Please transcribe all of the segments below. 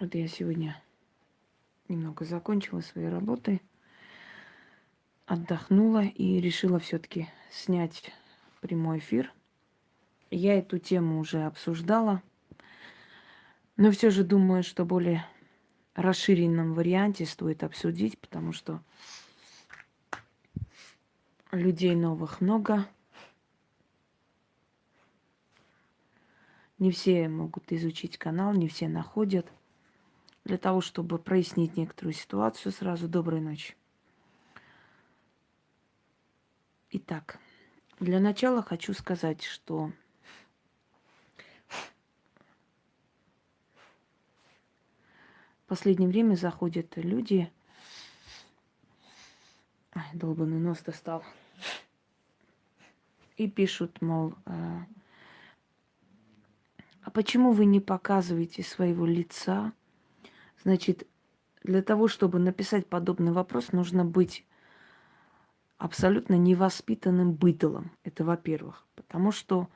Вот я сегодня немного закончила свои работы, отдохнула и решила все-таки снять прямой эфир. Я эту тему уже обсуждала, но все же думаю, что более расширенном варианте стоит обсудить, потому что людей новых много. Не все могут изучить канал, не все находят. Для того, чтобы прояснить некоторую ситуацию, сразу доброй ночи. Итак, для начала хочу сказать, что в последнее время заходят люди, Ай, долбанный нос достал. И пишут, мол, а, а почему вы не показываете своего лица? Значит, для того, чтобы написать подобный вопрос, нужно быть абсолютно невоспитанным быдлом. Это во-первых. Потому что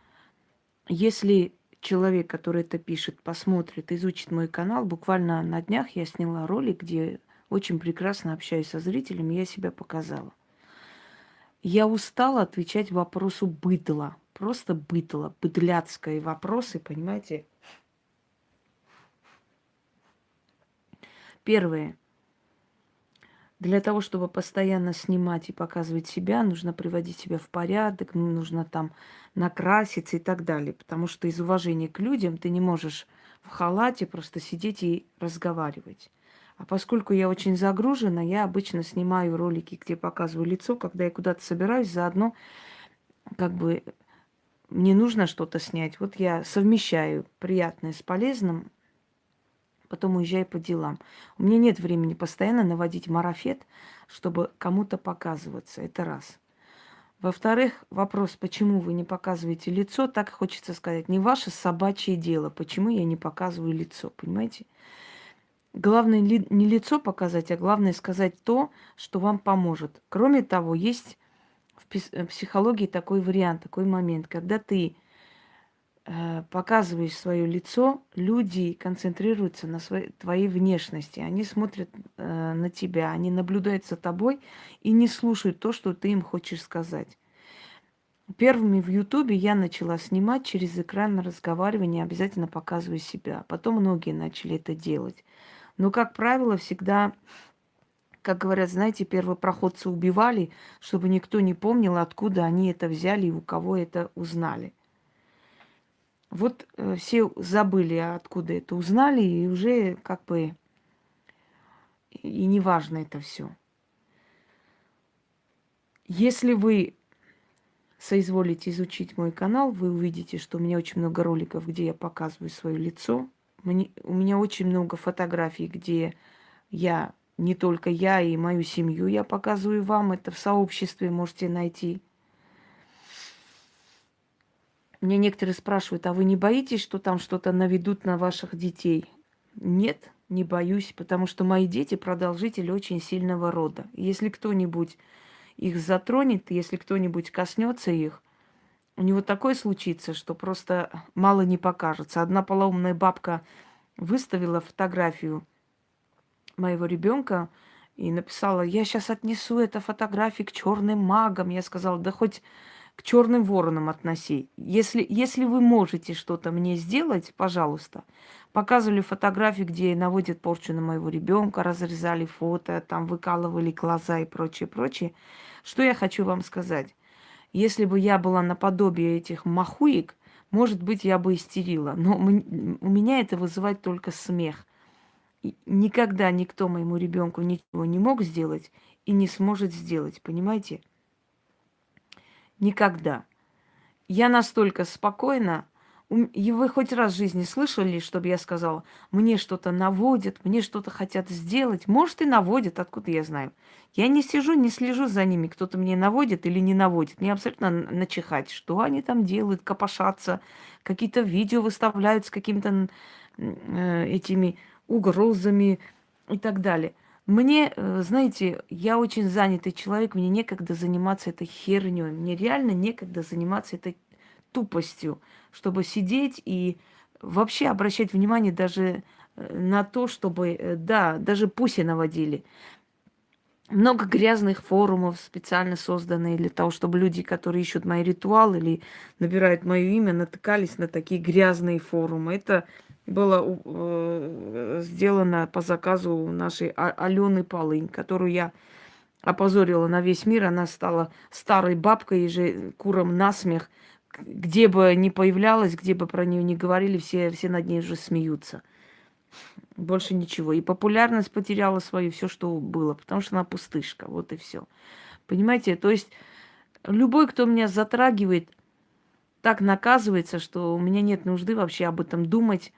если человек, который это пишет, посмотрит, изучит мой канал, буквально на днях я сняла ролик, где очень прекрасно общаюсь со зрителями, я себя показала. Я устала отвечать вопросу быдла. Просто быдло, быдляцкие вопросы, понимаете? Первое. Для того, чтобы постоянно снимать и показывать себя, нужно приводить себя в порядок, нужно там накраситься и так далее. Потому что из уважения к людям ты не можешь в халате просто сидеть и разговаривать. А поскольку я очень загружена, я обычно снимаю ролики, где показываю лицо, когда я куда-то собираюсь, заодно как бы мне нужно что-то снять. Вот я совмещаю приятное с полезным, потом уезжаю по делам. У меня нет времени постоянно наводить марафет, чтобы кому-то показываться. Это раз. Во-вторых, вопрос, почему вы не показываете лицо, так хочется сказать, не ваше собачье дело, почему я не показываю лицо, понимаете? Главное не лицо показать, а главное сказать то, что вам поможет. Кроме того, есть в психологии такой вариант, такой момент, когда ты э, показываешь свое лицо, люди концентрируются на своей, твоей внешности, они смотрят э, на тебя, они наблюдают за тобой и не слушают то, что ты им хочешь сказать. Первыми в Ютубе я начала снимать через экран разговаривания, обязательно показывая себя. Потом многие начали это делать. Но, как правило, всегда, как говорят, знаете, первопроходцы убивали, чтобы никто не помнил, откуда они это взяли и у кого это узнали. Вот э, все забыли, откуда это узнали, и уже как бы и не важно это все. Если вы соизволите изучить мой канал, вы увидите, что у меня очень много роликов, где я показываю свое лицо, мне, у меня очень много фотографий, где я, не только я и мою семью, я показываю вам. Это в сообществе можете найти. Мне некоторые спрашивают, а вы не боитесь, что там что-то наведут на ваших детей? Нет, не боюсь, потому что мои дети продолжители очень сильного рода. Если кто-нибудь их затронет, если кто-нибудь коснется их, у него такое случится, что просто мало не покажется. Одна полоумная бабка выставила фотографию моего ребенка и написала, я сейчас отнесу эту фотографию к черным магам. Я сказала, да хоть к черным воронам относи. Если, если вы можете что-то мне сделать, пожалуйста. Показывали фотографии, где наводят порчу на моего ребенка, разрезали фото, там выкалывали глаза и прочее, прочее. Что я хочу вам сказать? Если бы я была наподобие этих махуек, может быть, я бы истерила. Но у меня это вызывает только смех. Никогда никто моему ребенку ничего не мог сделать и не сможет сделать, понимаете? Никогда. Я настолько спокойна, и вы хоть раз в жизни слышали, чтобы я сказала, мне что-то наводят, мне что-то хотят сделать? Может, и наводят, откуда я знаю. Я не сижу, не слежу за ними, кто-то мне наводит или не наводит. Мне абсолютно начихать, что они там делают, копошатся, какие-то видео выставляют с какими-то э, этими угрозами и так далее. Мне, э, знаете, я очень занятый человек, мне некогда заниматься этой херней, мне реально некогда заниматься этой тупостью, чтобы сидеть и вообще обращать внимание даже на то, чтобы, да, даже пуси наводили много грязных форумов специально созданные для того, чтобы люди, которые ищут мои ритуалы или набирают мое имя, натыкались на такие грязные форумы. Это было э, сделано по заказу нашей а-, Алены Полынь, которую я опозорила на весь мир. Она стала старой бабкой, и же куром насмех. Где бы ни появлялась, где бы про нее ни говорили, все, все над ней уже смеются. Больше ничего. И популярность потеряла свою, все, что было, потому что она пустышка. Вот и все. Понимаете? То есть любой, кто меня затрагивает, так наказывается, что у меня нет нужды вообще об этом думать,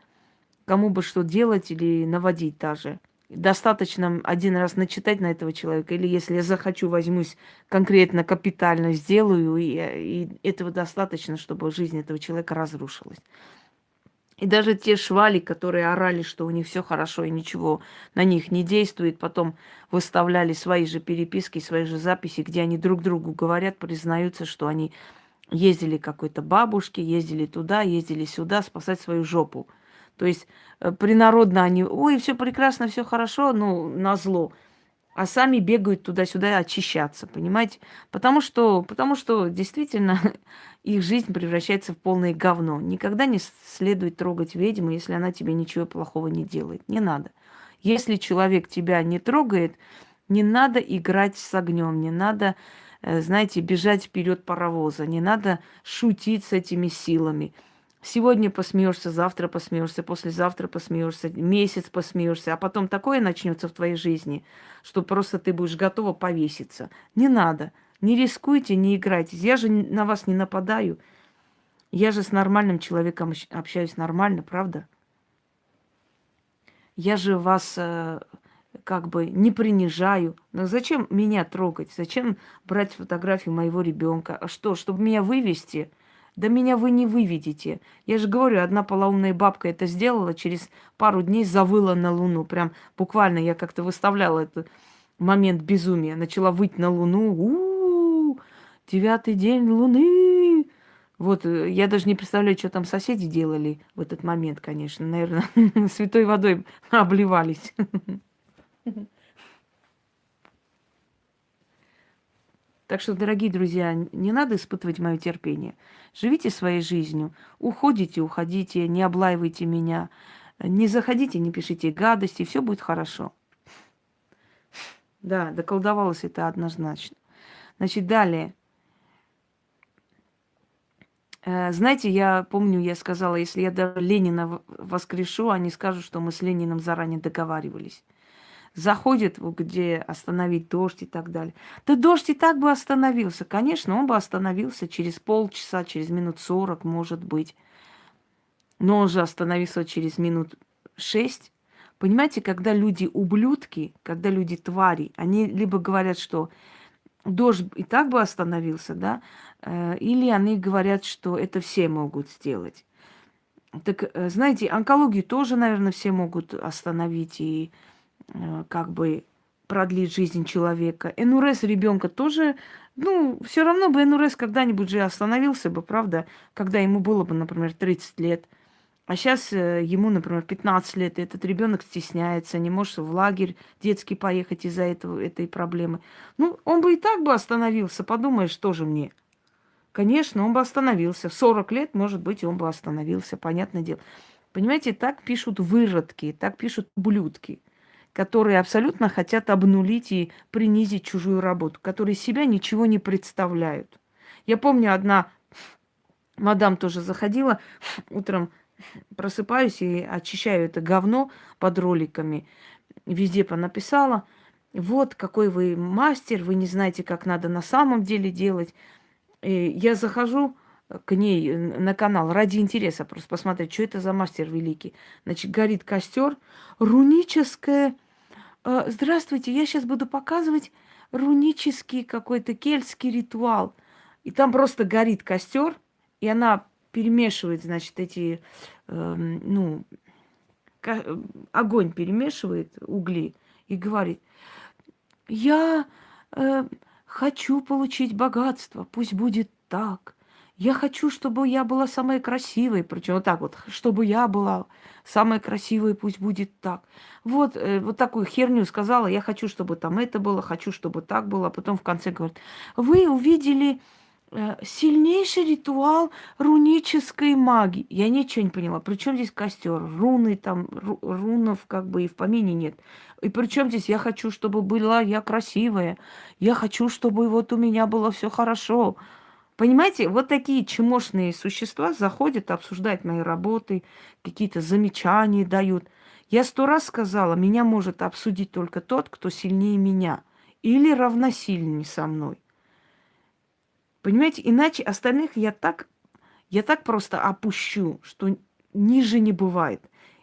кому бы что делать или наводить даже. Достаточно один раз начитать на этого человека, или если я захочу, возьмусь конкретно, капитально сделаю, и, и этого достаточно, чтобы жизнь этого человека разрушилась. И даже те швали, которые орали, что у них все хорошо и ничего на них не действует, потом выставляли свои же переписки, свои же записи, где они друг другу говорят, признаются, что они ездили какой-то бабушке, ездили туда, ездили сюда спасать свою жопу. То есть э, принародно они, ой, все прекрасно, все хорошо, ну, на зло а сами бегают туда-сюда очищаться, понимаете? Потому что, потому что действительно их жизнь превращается в полное говно. Никогда не следует трогать ведьму, если она тебе ничего плохого не делает. Не надо. Если человек тебя не трогает, не надо играть с огнем, не надо, э, знаете, бежать вперед паровоза, не надо шутить с этими силами. Сегодня посмеешься, завтра посмеешься, послезавтра посмеешься, месяц посмеешься, а потом такое начнется в твоей жизни, что просто ты будешь готова повеситься. Не надо. Не рискуйте, не играйте. Я же на вас не нападаю. Я же с нормальным человеком общаюсь нормально, правда? Я же вас э, как бы не принижаю. Но зачем меня трогать? Зачем брать фотографию моего ребенка? А что, чтобы меня вывести? Да меня вы не выведете. Я же говорю, одна полоумная бабка это сделала, через пару дней завыла на Луну. Прям буквально я как-то выставляла этот момент безумия. Начала выть на Луну. У-у-у, девятый день Луны. Вот, э, я даже не представляю, что там соседи делали в этот момент, конечно. Наверное, святой водой обливались. Так что, дорогие друзья, не надо испытывать мое терпение. Живите своей жизнью. Уходите, уходите, не облаивайте меня. Не заходите, не пишите гадости, все будет хорошо. Да, доколдовалось это однозначно. Значит, далее. Э, знаете, я помню, я сказала, если я Ленина воскрешу, они скажут, что мы с Лениным заранее договаривались заходит, где остановить дождь и так далее. Да дождь и так бы остановился. Конечно, он бы остановился через полчаса, через минут сорок, может быть. Но он же остановился через минут шесть. Понимаете, когда люди ублюдки, когда люди твари, они либо говорят, что дождь и так бы остановился, да, э, или они говорят, что это все могут сделать. Так, э, знаете, онкологию тоже, наверное, все могут остановить и как бы продлить жизнь человека. НРС ребенка тоже, ну, все равно бы НРС когда-нибудь же остановился бы, правда, когда ему было бы, например, 30 лет. А сейчас э, ему, например, 15 лет, и этот ребенок стесняется, не может в лагерь детский поехать из-за этого, этой проблемы. Ну, он бы и так бы остановился, подумаешь, тоже мне. Конечно, он бы остановился. В 40 лет, может быть, он бы остановился, понятное дело. Понимаете, так пишут выродки, так пишут ублюдки которые абсолютно хотят обнулить и принизить чужую работу, которые себя ничего не представляют. Я помню, одна мадам тоже заходила, утром просыпаюсь и очищаю это говно под роликами. Везде понаписала, вот какой вы мастер, вы не знаете, как надо на самом деле делать. И я захожу к ней на канал ради интереса, просто посмотреть, что это за мастер великий. Значит, горит костер, руническое Э, здравствуйте, я сейчас буду показывать рунический какой-то кельтский ритуал. И там просто горит костер, и она перемешивает, значит, эти, э, ну, огонь перемешивает, угли, и говорит, я э, хочу получить богатство, пусть будет так. Я хочу, чтобы я была самая красивая, причем вот так вот, чтобы я была самая красивая, пусть будет так. Вот, э, вот такую херню сказала, я хочу, чтобы там это было, хочу, чтобы так было. А потом в конце говорит, вы увидели э, сильнейший ритуал рунической магии. Я ничего не поняла. Причем здесь костер? Руны там, ру, рунов как бы и в помине нет. И причем здесь я хочу, чтобы была я красивая. Я хочу, чтобы вот у меня было все хорошо. Понимаете, вот такие чмошные существа заходят обсуждать мои работы, какие-то замечания дают. Я сто раз сказала, меня может обсудить только тот, кто сильнее меня или равносильнее со мной. Понимаете, иначе остальных я так, я так просто опущу, что ниже не бывает.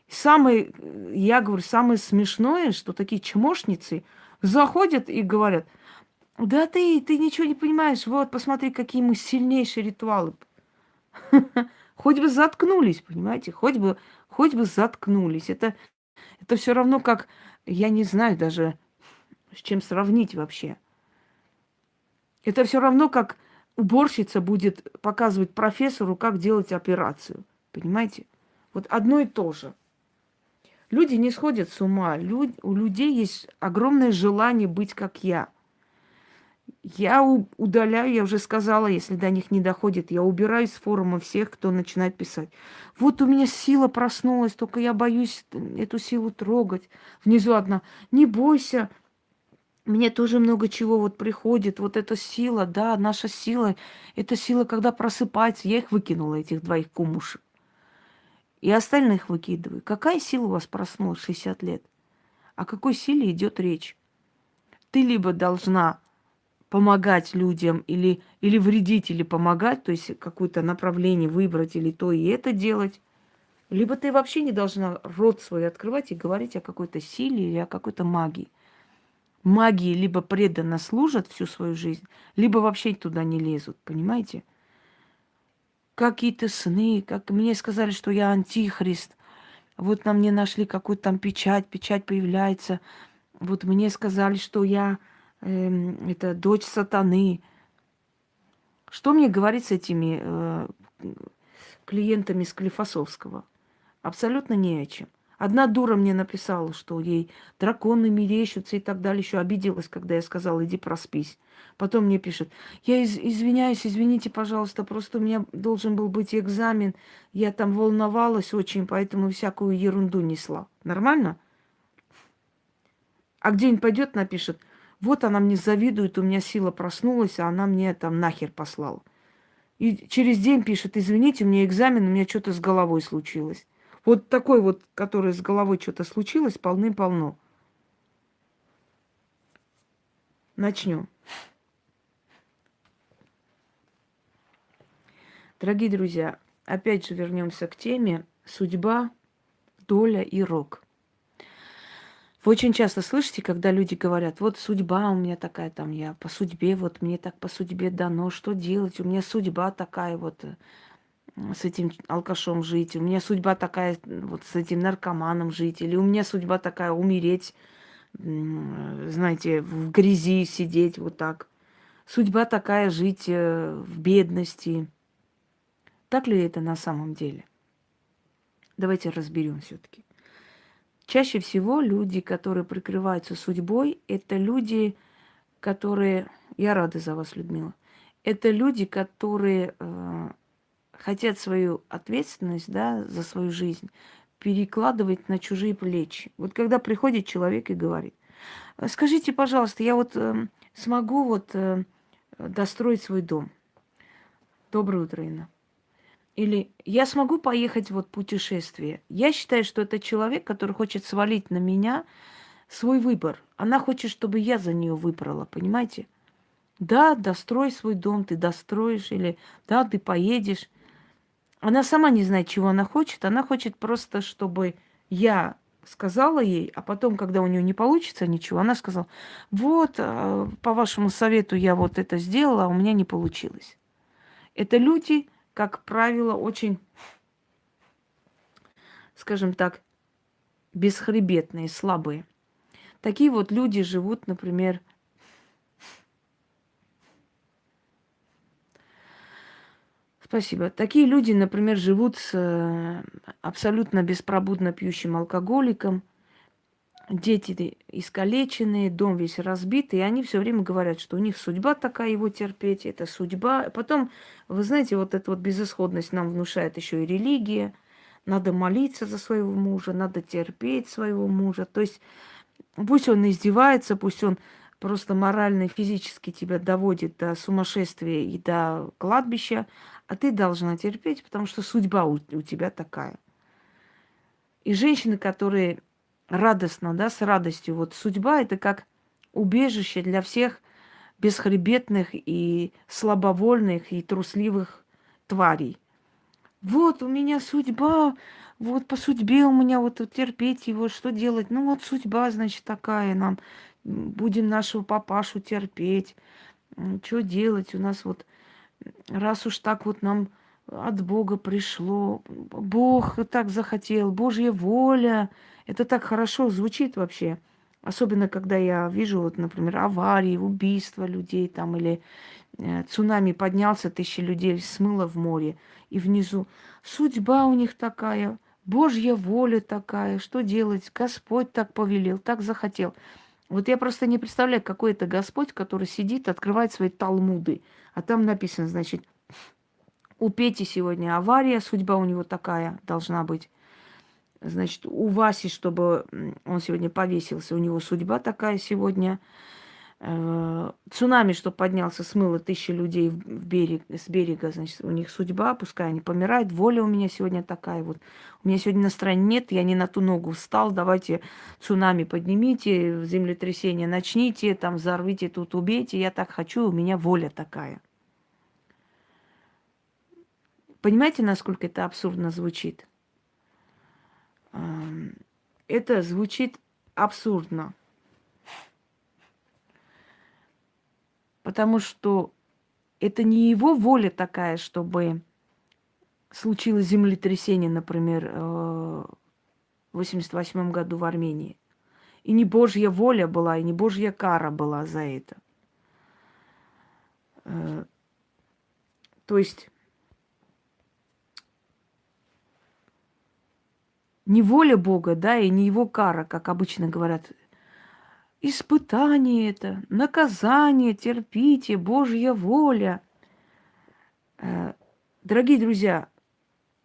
Самое, я говорю, самое смешное, что такие чмошницы заходят и говорят, да ты, ты ничего не понимаешь. Вот, посмотри, какие мы сильнейшие ритуалы. Хоть бы заткнулись, понимаете? Хоть бы, хоть бы заткнулись. Это, это все равно как, я не знаю даже, с чем сравнить вообще. Это все равно как уборщица будет показывать профессору, как делать операцию. Понимаете? Вот одно и то же. Люди не сходят с ума. Люд, у людей есть огромное желание быть как я – я удаляю, я уже сказала, если до них не доходит, я убираю с форума всех, кто начинает писать. Вот у меня сила проснулась, только я боюсь эту силу трогать. Внизу одна. Не бойся, мне тоже много чего вот приходит. Вот эта сила, да, наша сила, это сила, когда просыпается. Я их выкинула, этих двоих кумушек. И остальных выкидываю. Какая сила у вас проснулась 60 лет? О какой силе идет речь? Ты либо должна помогать людям или, или вредить, или помогать, то есть какое-то направление выбрать или то и это делать. Либо ты вообще не должна рот свой открывать и говорить о какой-то силе или о какой-то магии. Магии либо преданно служат всю свою жизнь, либо вообще туда не лезут, понимаете? Какие-то сны, как мне сказали, что я антихрист. Вот на мне нашли какую-то там печать, печать появляется. Вот мне сказали, что я э, это дочь сатаны. Что мне говорить с этими э, клиентами с Клифосовского? Абсолютно не о чем. Одна дура мне написала, что ей драконы мерещатся и так далее. Еще обиделась, когда я сказала, иди проспись. Потом мне пишет, я из- извиняюсь, извините, пожалуйста, просто у меня должен был быть экзамен. Я там волновалась очень, поэтому всякую ерунду несла. Нормально? А где-нибудь пойдет, напишет, вот она мне завидует, у меня сила проснулась, а она мне там нахер послала. И через день пишет, извините, у меня экзамен, у меня что-то с головой случилось. Вот такой вот, который с головой что-то случилось, полным-полно. Начнем. Дорогие друзья, опять же вернемся к теме судьба, доля и рок. Вы очень часто слышите, когда люди говорят, вот судьба у меня такая, там я по судьбе, вот мне так по судьбе дано, что делать, у меня судьба такая вот э, с этим алкашом жить, у меня судьба такая вот с этим наркоманом жить, или у меня судьба такая умереть, знаете, в грязи сидеть вот так. Судьба такая жить э, в бедности. Так ли это на самом деле? Давайте разберем все-таки. Чаще всего люди, которые прикрываются судьбой, это люди, которые... Я рада за вас, Людмила. Это люди, которые э, хотят свою ответственность да, за свою жизнь перекладывать на чужие плечи. Вот когда приходит человек и говорит, скажите, пожалуйста, я вот э, смогу вот э, достроить свой дом. Доброе утро, Инна. Или я смогу поехать вот путешествие. Я считаю, что это человек, который хочет свалить на меня свой выбор. Она хочет, чтобы я за нее выбрала, понимаете? Да, дострой свой дом, ты достроишь, или да, ты поедешь. Она сама не знает, чего она хочет. Она хочет просто, чтобы я сказала ей, а потом, когда у нее не получится ничего, она сказала, вот, а, по вашему совету я вот это сделала, а у меня не получилось. Это люди, как правило, очень, скажем так, бесхребетные, слабые. Такие вот люди живут, например, Спасибо. Такие люди, например, живут с э, абсолютно беспробудно пьющим алкоголиком, дети искалеченные, дом весь разбитый, и они все время говорят, что у них судьба такая его терпеть, это судьба. Потом, вы знаете, вот эта вот безысходность нам внушает еще и религия. Надо молиться за своего мужа, надо терпеть своего мужа. То есть пусть он издевается, пусть он просто морально физически тебя доводит до сумасшествия и до кладбища, а ты должна терпеть, потому что судьба у, у тебя такая. И женщины, которые радостно, да, с радостью, вот судьба это как убежище для всех бесхребетных и слабовольных и трусливых тварей. Вот у меня судьба, вот по судьбе у меня вот терпеть его, что делать? Ну вот судьба, значит, такая нам. Будем нашего папашу терпеть. Что делать? У нас вот раз уж так вот нам от Бога пришло, Бог так захотел, Божья воля. Это так хорошо звучит вообще. Особенно, когда я вижу, вот, например, аварии, убийства людей там, или э, цунами поднялся, тысячи людей смыло в море, и внизу судьба у них такая, Божья воля такая, что делать? Господь так повелел, так захотел. Вот я просто не представляю, какой это Господь, который сидит, открывает свои талмуды, а там написано, значит, у Пети сегодня авария, судьба у него такая должна быть. Значит, у Васи, чтобы он сегодня повесился, у него судьба такая сегодня. Э, цунами, что поднялся, смыло тысячи людей в берег, с берега, значит, у них судьба, пускай они помирают, воля у меня сегодня такая вот. У меня сегодня настроения нет, я не на ту ногу встал, давайте цунами поднимите, землетрясение начните, там взорвите, тут убейте, я так хочу, у меня воля такая. Понимаете, насколько это абсурдно звучит? Это звучит абсурдно. Потому что это не его воля такая, чтобы случилось землетрясение, например, э, в 88 году в Армении. И не Божья воля была, и не Божья кара была за это. Э, то есть не воля Бога, да, и не его кара, как обычно говорят Испытание это, наказание, терпите, Божья воля. Э, дорогие друзья,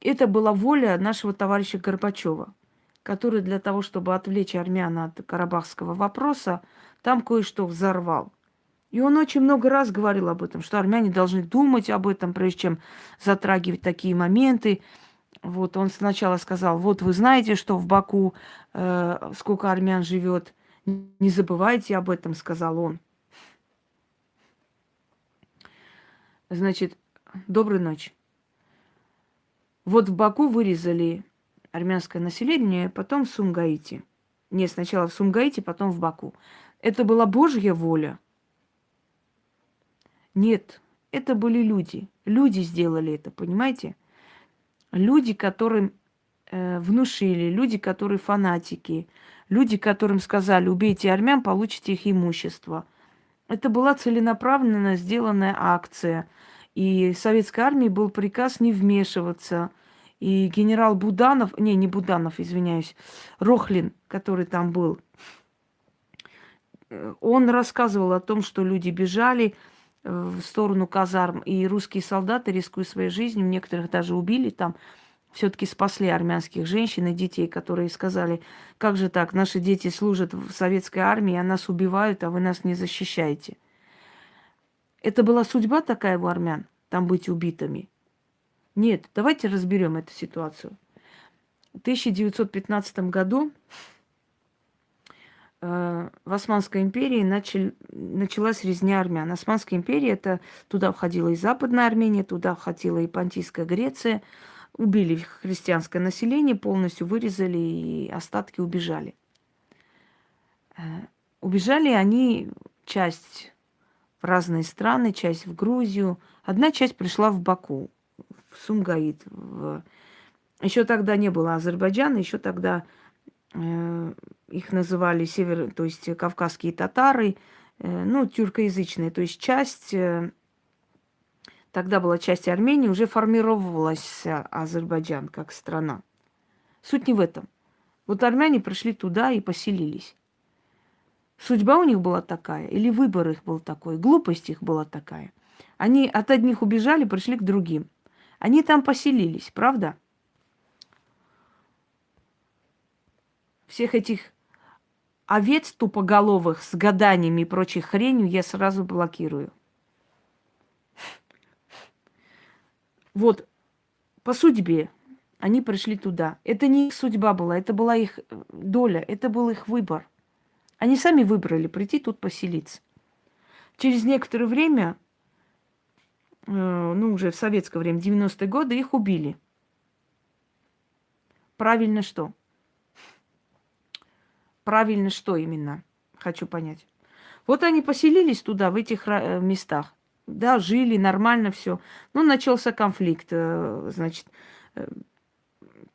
это была воля нашего товарища Горбачева, который для того, чтобы отвлечь армян от карабахского вопроса, там кое-что взорвал. И он очень много раз говорил об этом, что армяне должны думать об этом, прежде чем затрагивать такие моменты. Вот он сначала сказал, вот вы знаете, что в Баку э, сколько армян живет, не забывайте об этом, сказал он. Значит, доброй ночи. Вот в Баку вырезали армянское население, потом в Сумгаите. Не, сначала в Сумгаите, потом в Баку. Это была Божья воля? Нет, это были люди. Люди сделали это, понимаете? Люди, которым э, внушили, люди, которые фанатики, Люди, которым сказали, убейте армян, получите их имущество. Это была целенаправленно сделанная акция. И советской армии был приказ не вмешиваться. И генерал Буданов, не, не Буданов, извиняюсь, Рохлин, который там был, он рассказывал о том, что люди бежали в сторону казарм, и русские солдаты, рискуя своей жизнью, некоторых даже убили там, все-таки спасли армянских женщин и детей, которые сказали, как же так, наши дети служат в советской армии, а нас убивают, а вы нас не защищаете. Это была судьба такая у армян, там быть убитыми? Нет, давайте разберем эту ситуацию. В 1915 году в Османской империи начал, началась резня армян. Османская империя, это туда входила и Западная Армения, туда входила и Понтийская Греция – убили христианское население, полностью вырезали и остатки убежали. Э, убежали они часть в разные страны, часть в Грузию. Одна часть пришла в Баку, в Сумгаит. В... Еще тогда не было Азербайджана, еще тогда э, их называли север, то есть кавказские татары, э, ну, тюркоязычные. То есть часть э, тогда была часть Армении, уже формировалась Азербайджан как страна. Суть не в этом. Вот армяне пришли туда и поселились. Судьба у них была такая, или выбор их был такой, глупость их была такая. Они от одних убежали, пришли к другим. Они там поселились, правда? Всех этих овец тупоголовых с гаданиями и прочей хренью я сразу блокирую. Вот, по судьбе они пришли туда. Это не их судьба была, это была их э, доля, это был их выбор. Они сами выбрали прийти тут поселиться. Через некоторое время, э, ну уже в советское время, 90-е годы, их убили. Правильно что? Правильно что именно? Хочу понять. Вот они поселились туда, в этих э, местах. Да, жили, нормально все. Но начался конфликт. Э, значит,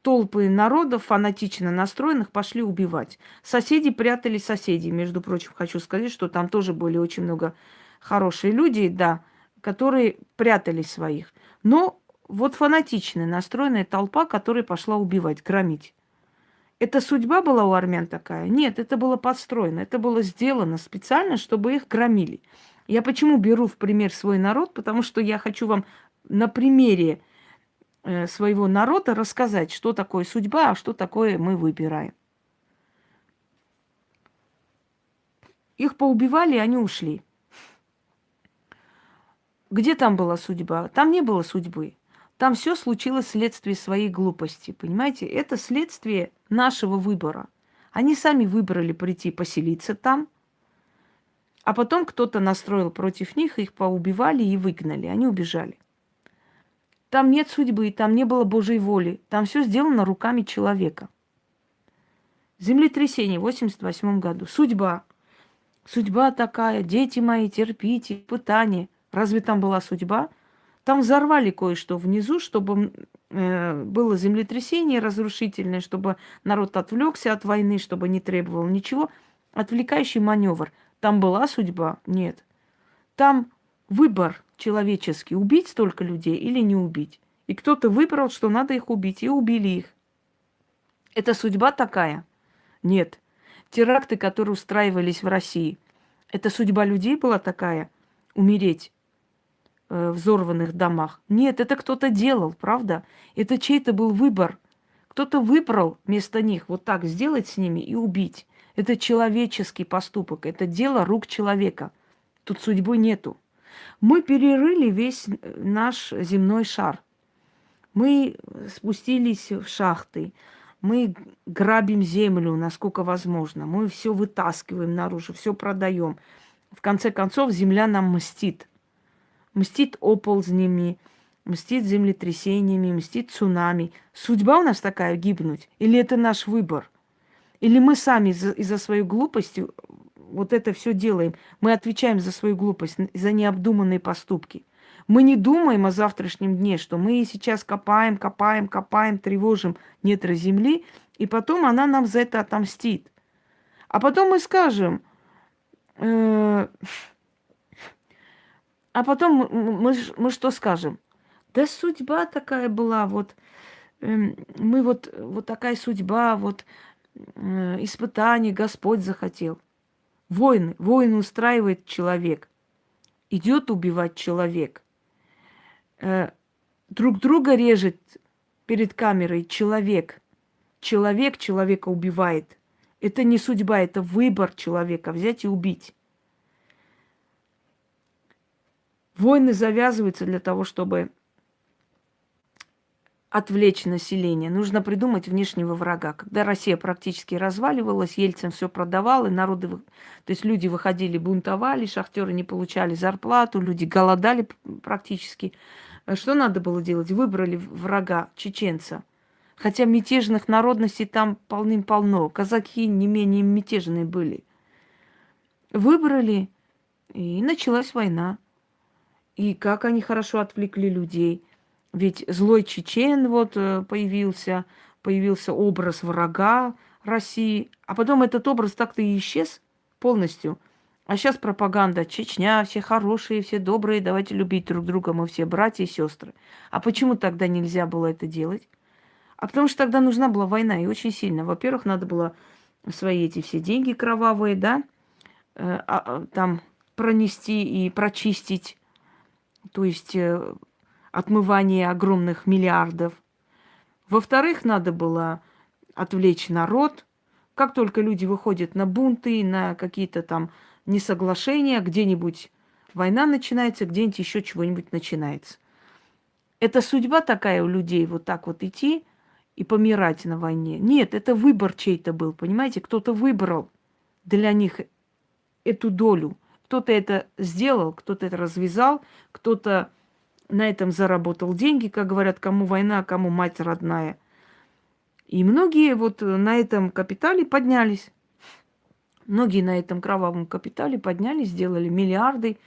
толпы народов, фанатично настроенных, пошли убивать. Соседи прятали соседей. Между прочим, хочу сказать, что там тоже были очень много хорошие люди, да, которые прятали своих. Но вот фанатичная настроенная толпа, которая пошла убивать, громить. Это судьба была у армян такая? Нет, это было подстроено, это было сделано специально, чтобы их громили. Я почему беру в пример свой народ? Потому что я хочу вам на примере Э, своего народа рассказать, что такое судьба, а что такое мы выбираем. Их поубивали, они ушли. Где там была судьба? Там не было судьбы. Там все случилось вследствие своей глупости. Понимаете? Это следствие нашего выбора. Они сами выбрали прийти поселиться там, а потом кто-то настроил против них, их поубивали и выгнали. Они убежали. Там нет судьбы, там не было Божьей воли. Там все сделано руками человека. Землетрясение в 88 году. Судьба. Судьба такая. Дети мои, терпите, пытание. Разве там была судьба? Там взорвали кое-что внизу, чтобы было землетрясение разрушительное, чтобы народ отвлекся от войны, чтобы не требовал ничего. Отвлекающий маневр. Там была судьба? Нет. Там выбор человеческий, убить столько людей или не убить. И кто-то выбрал, что надо их убить, и убили их. Это судьба такая? Нет. Теракты, которые устраивались в России, это судьба людей была такая? Умереть э, взорванных домах? Нет, это кто-то делал, правда? Это чей-то был выбор. Кто-то выбрал вместо них вот так сделать с ними и убить. Это человеческий поступок, это дело рук человека. Тут судьбы нету. Мы перерыли весь наш земной шар. Мы спустились в шахты, мы грабим землю, насколько возможно. Мы все вытаскиваем наружу, все продаем. В конце концов, земля нам мстит. Мстит оползнями, мстит землетрясениями, мстит цунами. Судьба у нас такая гибнуть? Или это наш выбор? Или мы сами из-за, из своей глупости вот это все делаем, мы отвечаем за свою глупость, за необдуманные поступки. Мы не думаем о завтрашнем дне, что мы сейчас копаем, копаем, копаем, тревожим недра земли, и потом она нам за это отомстит. А потом мы скажем, э, а потом мы, мы, что скажем? Да судьба такая была, вот э, мы вот, вот такая судьба, вот испытание Господь захотел. Войны. Войны устраивает человек. Идет убивать человек. Э, друг друга режет перед камерой человек. Человек человека убивает. Это не судьба, это выбор человека взять и убить. Войны завязываются для того, чтобы отвлечь население. Нужно придумать внешнего врага. Когда Россия практически разваливалась, Ельцин все продавал, и народы, то есть люди выходили, бунтовали, шахтеры не получали зарплату, люди голодали практически. Что надо было делать? Выбрали врага, чеченца. Хотя мятежных народностей там полным-полно. Казаки не менее мятежные были. Выбрали, и началась война. И как они хорошо отвлекли людей – ведь злой чечен вот э, появился, появился образ врага России, а потом этот образ так-то и исчез полностью. А сейчас пропаганда. Чечня, все хорошие, все добрые, давайте любить друг друга, мы все братья и сестры. А почему тогда нельзя было это делать? А потому что тогда нужна была война, и очень сильно. Во-первых, надо было свои эти все деньги кровавые, да, э, а, а, там пронести и прочистить, то есть э, отмывание огромных миллиардов. Во-вторых, надо было отвлечь народ. Как только люди выходят на бунты, на какие-то там несоглашения, где-нибудь война начинается, где-нибудь еще чего-нибудь начинается. Это судьба такая у людей, вот так вот идти и помирать на войне. Нет, это выбор чей-то был, понимаете? Кто-то выбрал для них эту долю. Кто-то это сделал, кто-то это развязал, кто-то на этом заработал деньги, как говорят, кому война, кому мать родная. И многие вот на этом капитале поднялись. Многие на этом кровавом капитале поднялись, сделали миллиарды,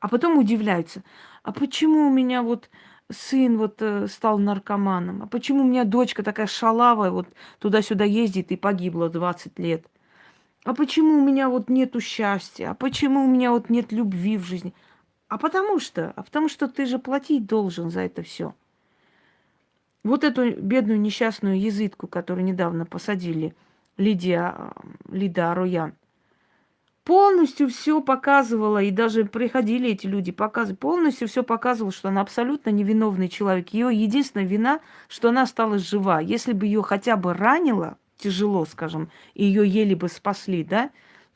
а потом удивляются. А почему у меня вот сын вот э, стал наркоманом? А почему у меня дочка такая шалавая, вот туда-сюда ездит и погибла 20 лет? А почему у меня вот нету счастья? А почему у меня вот нет любви в жизни? А потому что, а потому что ты же платить должен за это все. Вот эту бедную несчастную язытку, которую недавно посадили, Лидия, Лида Ароян, полностью все показывала, и даже приходили эти люди, показывали, полностью все показывало, что она абсолютно невиновный человек. Ее единственная вина, что она осталась жива. Если бы ее хотя бы ранило, тяжело, скажем, и ее еле бы спасли, да,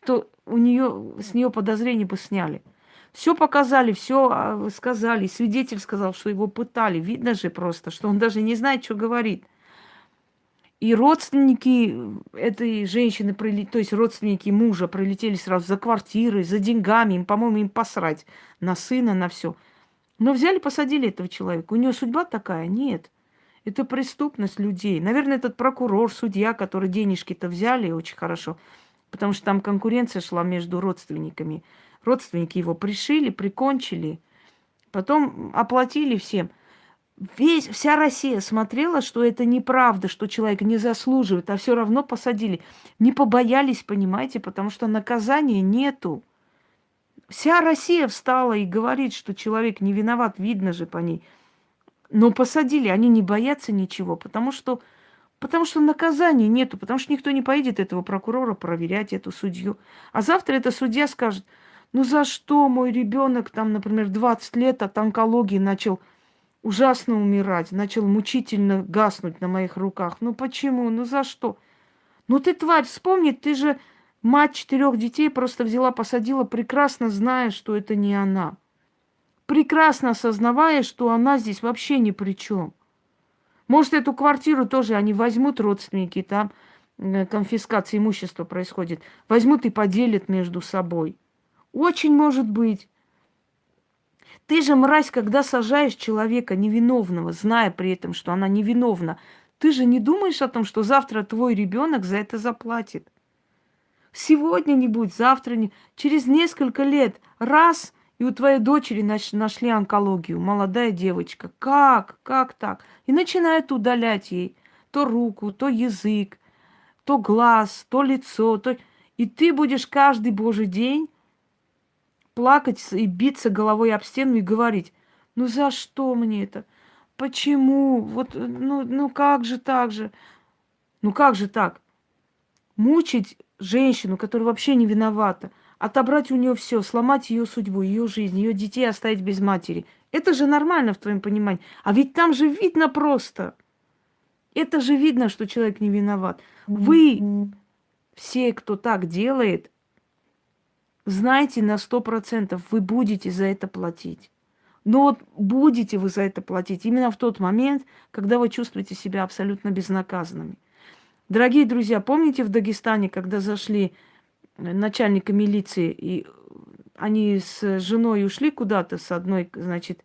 то у нее, с нее подозрения бы сняли. Все показали, все а, сказали. Свидетель сказал, что его пытали. Видно же просто, что он даже не знает, что говорит. И родственники этой женщины, то есть родственники мужа, прилетели сразу за квартирой, за деньгами. Им, по-моему, им посрать на сына, на все. Но взяли, посадили этого человека. У него судьба такая? Нет. Это преступность людей. Наверное, этот прокурор, судья, который денежки-то взяли очень хорошо, потому что там конкуренция шла между родственниками. Родственники его пришили, прикончили, потом оплатили всем. Весь, вся Россия смотрела, что это неправда, что человек не заслуживает, а все равно посадили. Не побоялись, понимаете, потому что наказания нету. Вся Россия встала и говорит, что человек не виноват, видно же по ней. Но посадили, они не боятся ничего, потому что, потому что наказания нету, потому что никто не поедет этого прокурора проверять, эту судью. А завтра эта судья скажет – ну за что мой ребенок там, например, 20 лет от онкологии начал ужасно умирать, начал мучительно гаснуть на моих руках? Ну почему? Ну за что? Ну ты, тварь, вспомни, ты же мать четырех детей просто взяла, посадила, прекрасно зная, что это не она. Прекрасно осознавая, что она здесь вообще ни при чем. Может, эту квартиру тоже они возьмут родственники, там э, конфискация имущества происходит, возьмут и поделят между собой. Очень может быть. Ты же, мразь, когда сажаешь человека невиновного, зная при этом, что она невиновна, ты же не думаешь о том, что завтра твой ребенок за это заплатит. Сегодня не будет, завтра не. Через несколько лет раз, и у твоей дочери нашли онкологию, молодая девочка. Как? Как так? И начинают удалять ей то руку, то язык, то глаз, то лицо, то... И ты будешь каждый божий день плакать и биться головой об стену и говорить, ну за что мне это? Почему? Вот, ну, ну как же так же? Ну как же так? Мучить женщину, которая вообще не виновата, отобрать у нее все, сломать ее судьбу, ее жизнь, ее детей оставить без матери. Это же нормально в твоем понимании. А ведь там же видно просто. Это же видно, что человек не виноват. Вы все, кто так делает, знайте на сто процентов, вы будете за это платить. Но вот будете вы за это платить именно в тот момент, когда вы чувствуете себя абсолютно безнаказанными. Дорогие друзья, помните в Дагестане, когда зашли начальника милиции, и они с женой ушли куда-то с одной, значит,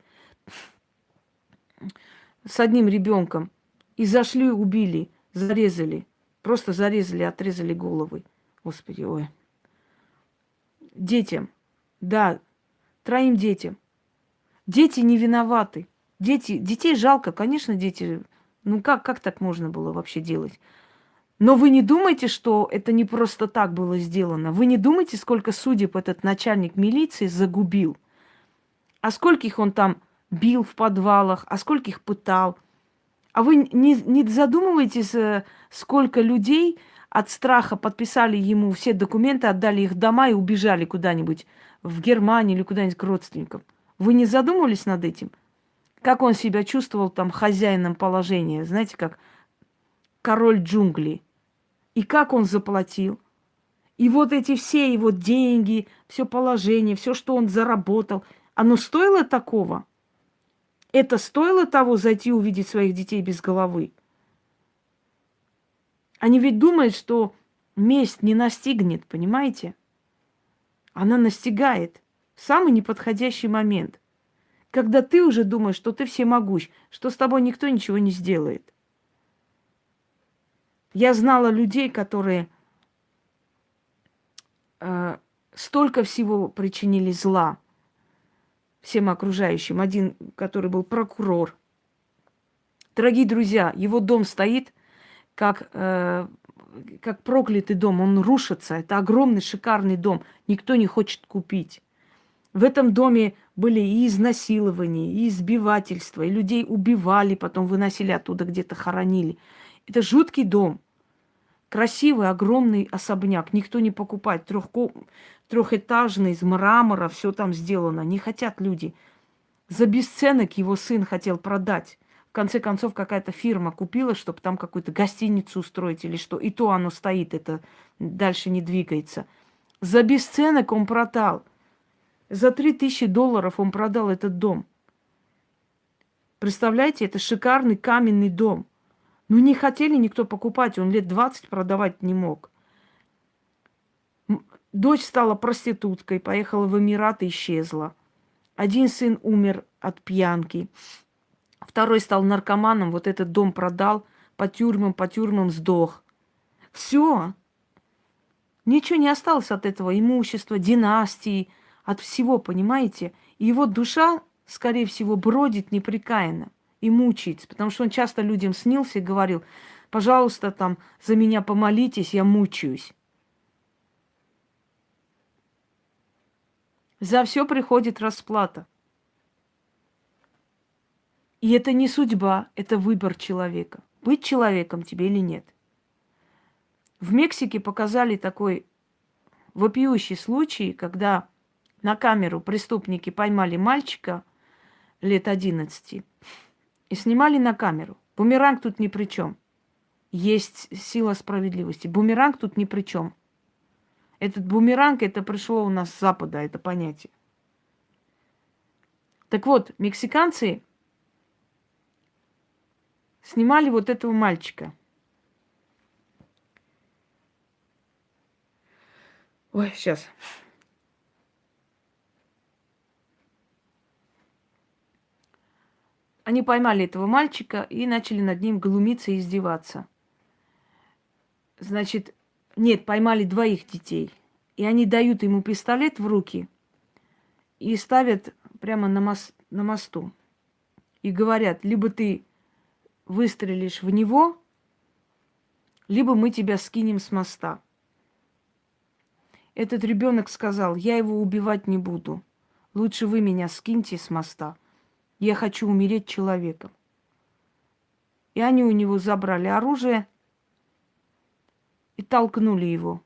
с одним ребенком, и зашли, убили, зарезали, просто зарезали, отрезали головы. Господи, ой детям. Да, троим детям. Дети не виноваты. Дети, детей жалко, конечно, дети. Ну как, как так можно было вообще делать? Но вы не думайте, что это не просто так было сделано. Вы не думайте, сколько судеб этот начальник милиции загубил. А скольких он там бил в подвалах, а скольких пытал. А вы не, не задумываетесь, э, сколько людей от страха подписали ему все документы, отдали их дома и убежали куда-нибудь в Германию или куда-нибудь к родственникам. Вы не задумывались над этим? Как он себя чувствовал там хозяином положения, знаете, как король джунглей. И как он заплатил. И вот эти все его деньги, все положение, все, что он заработал, оно стоило такого? Это стоило того зайти увидеть своих детей без головы? Они ведь думают, что месть не настигнет, понимаете? Она настигает в самый неподходящий момент. Когда ты уже думаешь, что ты всемогущ, что с тобой никто ничего не сделает. Я знала людей, которые э, столько всего причинили зла всем окружающим. Один, который был прокурор. Дорогие друзья, его дом стоит как, э, как проклятый дом. Он рушится. Это огромный, шикарный дом. Никто не хочет купить. В этом доме были и изнасилования, и избивательства, и людей убивали, потом выносили оттуда, где-то хоронили. Это жуткий дом. Красивый, огромный особняк. Никто не покупает. Трехко... Трехэтажный, из мрамора, все там сделано. Не хотят люди. За бесценок его сын хотел продать. В конце концов, какая-то фирма купила, чтобы там какую-то гостиницу устроить или что. И то оно стоит, это дальше не двигается. За бесценок он продал. За три тысячи долларов он продал этот дом. Представляете, это шикарный каменный дом. Ну, не хотели никто покупать, он лет 20 продавать не мог. Дочь стала проституткой, поехала в Эмираты, исчезла. Один сын умер от пьянки. Второй стал наркоманом, вот этот дом продал, по тюрьмам, по тюрьмам сдох. Все. Ничего не осталось от этого имущества, династии, от всего, понимаете? И его душа, скорее всего, бродит непрекаянно и мучается, потому что он часто людям снился и говорил, пожалуйста, там, за меня помолитесь, я мучаюсь. За все приходит расплата. И это не судьба, это выбор человека. Быть человеком тебе или нет. В Мексике показали такой вопиющий случай, когда на камеру преступники поймали мальчика лет 11 и снимали на камеру. Бумеранг тут ни при чем. Есть сила справедливости. Бумеранг тут ни при чем. Этот бумеранг, это пришло у нас с Запада, это понятие. Так вот, мексиканцы снимали вот этого мальчика. Ой, сейчас. Они поймали этого мальчика и начали над ним глумиться и издеваться. Значит, нет, поймали двоих детей. И они дают ему пистолет в руки и ставят прямо на, мос на мосту. И говорят, либо ты выстрелишь в него, либо мы тебя скинем с моста. Этот ребенок сказал, я его убивать не буду. Лучше вы меня скиньте с моста. Я хочу умереть человеком. И они у него забрали оружие и толкнули его.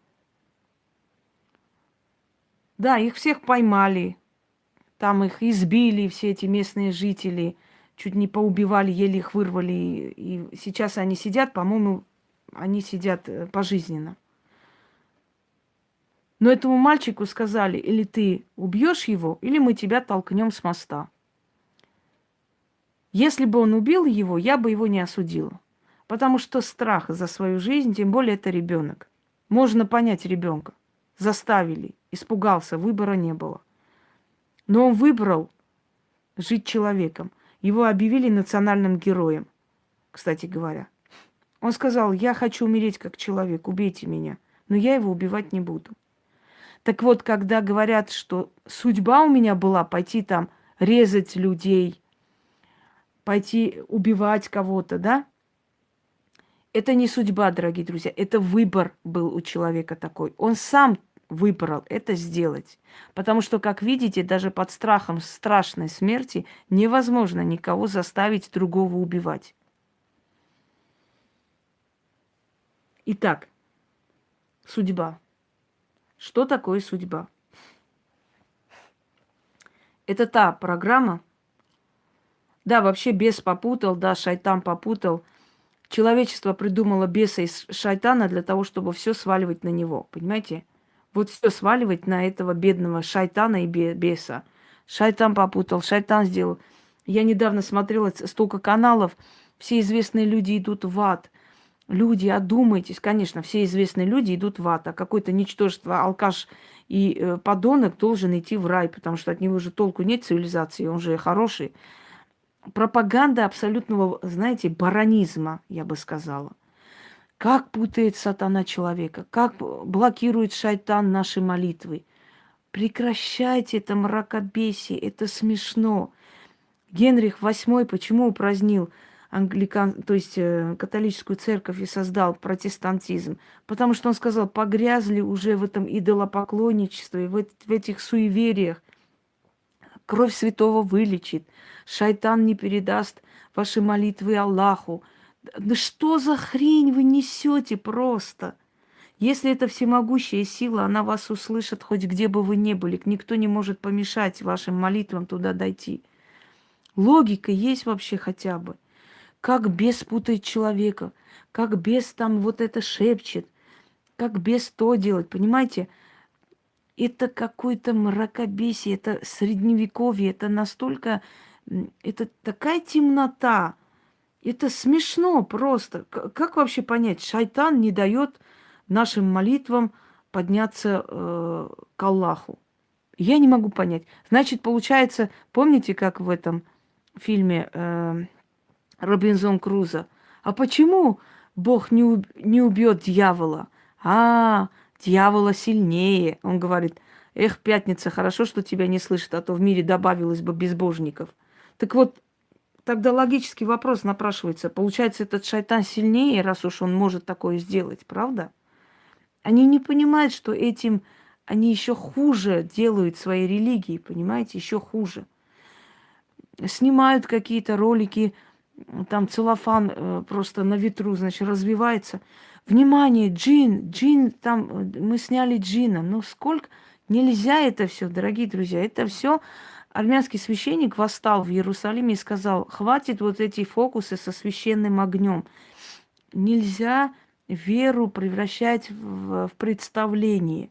Да, их всех поймали. Там их избили, все эти местные жители – чуть не поубивали, еле их вырвали. И сейчас они сидят, по-моему, они сидят э, пожизненно. Но этому мальчику сказали, или ты убьешь его, или мы тебя толкнем с моста. Если бы он убил его, я бы его не осудила. Потому что страх за свою жизнь, тем более это ребенок. Можно понять ребенка. Заставили, испугался, выбора не было. Но он выбрал жить человеком. Его объявили национальным героем, кстати говоря. Он сказал, я хочу умереть как человек, убейте меня, но я его убивать не буду. Так вот, когда говорят, что судьба у меня была пойти там резать людей, пойти убивать кого-то, да? Это не судьба, дорогие друзья, это выбор был у человека такой. Он сам выбрал это сделать. Потому что, как видите, даже под страхом страшной смерти невозможно никого заставить другого убивать. Итак, судьба. Что такое судьба? Это та программа, да, вообще бес попутал, да, шайтан попутал. Человечество придумало беса из шайтана для того, чтобы все сваливать на него, понимаете? Вот все сваливать на этого бедного шайтана и беса. Шайтан попутал, шайтан сделал. Я недавно смотрела столько каналов, все известные люди идут в ад. Люди, одумайтесь, конечно, все известные люди идут в ад, а какое-то ничтожество, алкаш и э, подонок должен идти в рай, потому что от него же толку нет цивилизации, он же хороший. Пропаганда абсолютного, знаете, баронизма, я бы сказала. Как путает сатана человека, как блокирует шайтан наши молитвы. Прекращайте это мракобесие, это смешно. Генрих VIII почему упразднил англикан, то есть э, католическую церковь и создал протестантизм? Потому что он сказал, погрязли уже в этом идолопоклонничестве, в, в этих суевериях. Кровь святого вылечит, шайтан не передаст ваши молитвы Аллаху. Да что за хрень вы несете просто? Если это всемогущая сила, она вас услышит хоть где бы вы ни были. Никто не может помешать вашим молитвам туда дойти. Логика есть вообще хотя бы. Как бес путает человека, как бес там вот это шепчет, как бес то делать, понимаете? Это какое-то мракобесие, это средневековье, это настолько, это такая темнота, это смешно просто. Как вообще понять? Шайтан не дает нашим молитвам подняться э, к Аллаху. Я не могу понять. Значит, получается, помните, как в этом фильме э, Робинзон Крузо? А почему Бог не, уб не убьет дьявола? А, дьявола сильнее. Он говорит, эх, пятница, хорошо, что тебя не слышит, а то в мире добавилось бы безбожников. Так вот, Тогда логический вопрос напрашивается. Получается, этот шайтан сильнее, раз уж он может такое сделать, правда? Они не понимают, что этим они еще хуже делают свои религии, понимаете, еще хуже. Снимают какие-то ролики, там целлофан э, просто на ветру, значит, развивается. Внимание, джин, джин, там э, мы сняли джина. Ну сколько? Нельзя это все, дорогие друзья. Это все армянский священник восстал в Иерусалиме и сказал, хватит вот эти фокусы со священным огнем. Нельзя веру превращать в, в представление.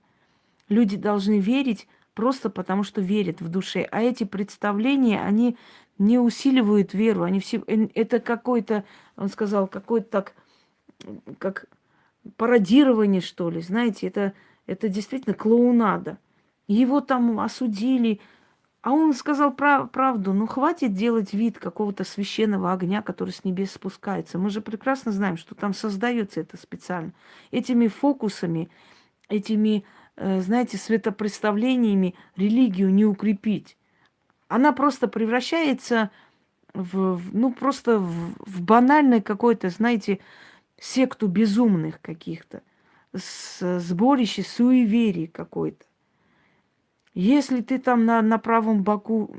Люди должны верить просто потому, что верят в душе. А эти представления, они не усиливают веру. Они все, э, это какой-то, он сказал, какой-то так, как пародирование, что ли. Знаете, это, это действительно клоунада. Его там осудили, а он сказал прав правду, ну хватит делать вид какого-то священного огня, который с небес спускается. Мы же прекрасно знаем, что там создается это специально. Этими фокусами, этими, э, знаете, светопредставлениями религию не укрепить. Она просто превращается в, ну просто в, в банальное какое-то, знаете, секту безумных каких-то, сборище суеверий какой-то. Если ты там на, на правом боку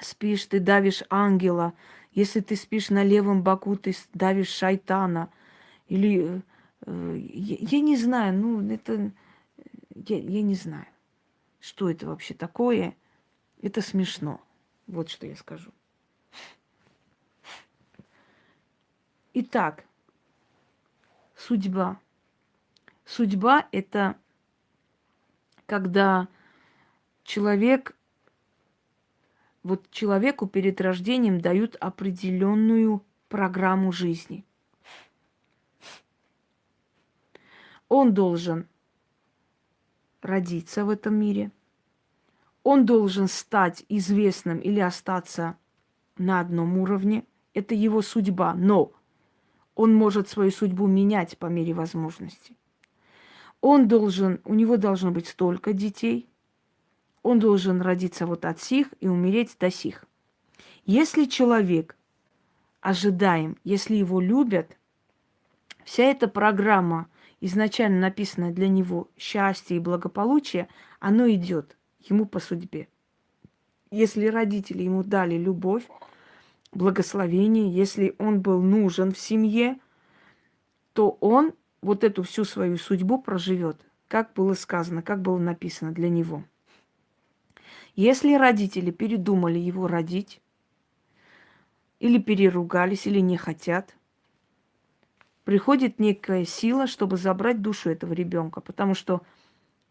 спишь, ты давишь ангела. Если ты спишь на левом боку, ты давишь шайтана. Или э, я, я не знаю, ну это я, я не знаю, что это вообще такое. Это смешно. Вот что я скажу. Итак, судьба. Судьба это когда человек, вот человеку перед рождением дают определенную программу жизни. Он должен родиться в этом мире. Он должен стать известным или остаться на одном уровне. Это его судьба. Но он может свою судьбу менять по мере возможности. Он должен, у него должно быть столько детей – он должен родиться вот от сих и умереть до сих. Если человек ожидаем, если его любят, Вся эта программа, изначально написанная для него счастье и благополучие, оно идет ему по судьбе. Если родители ему дали любовь, благословение, если он был нужен в семье, то он вот эту всю свою судьбу проживет, как было сказано, как было написано для него. Если родители передумали его родить, или переругались, или не хотят, приходит некая сила, чтобы забрать душу этого ребенка, потому что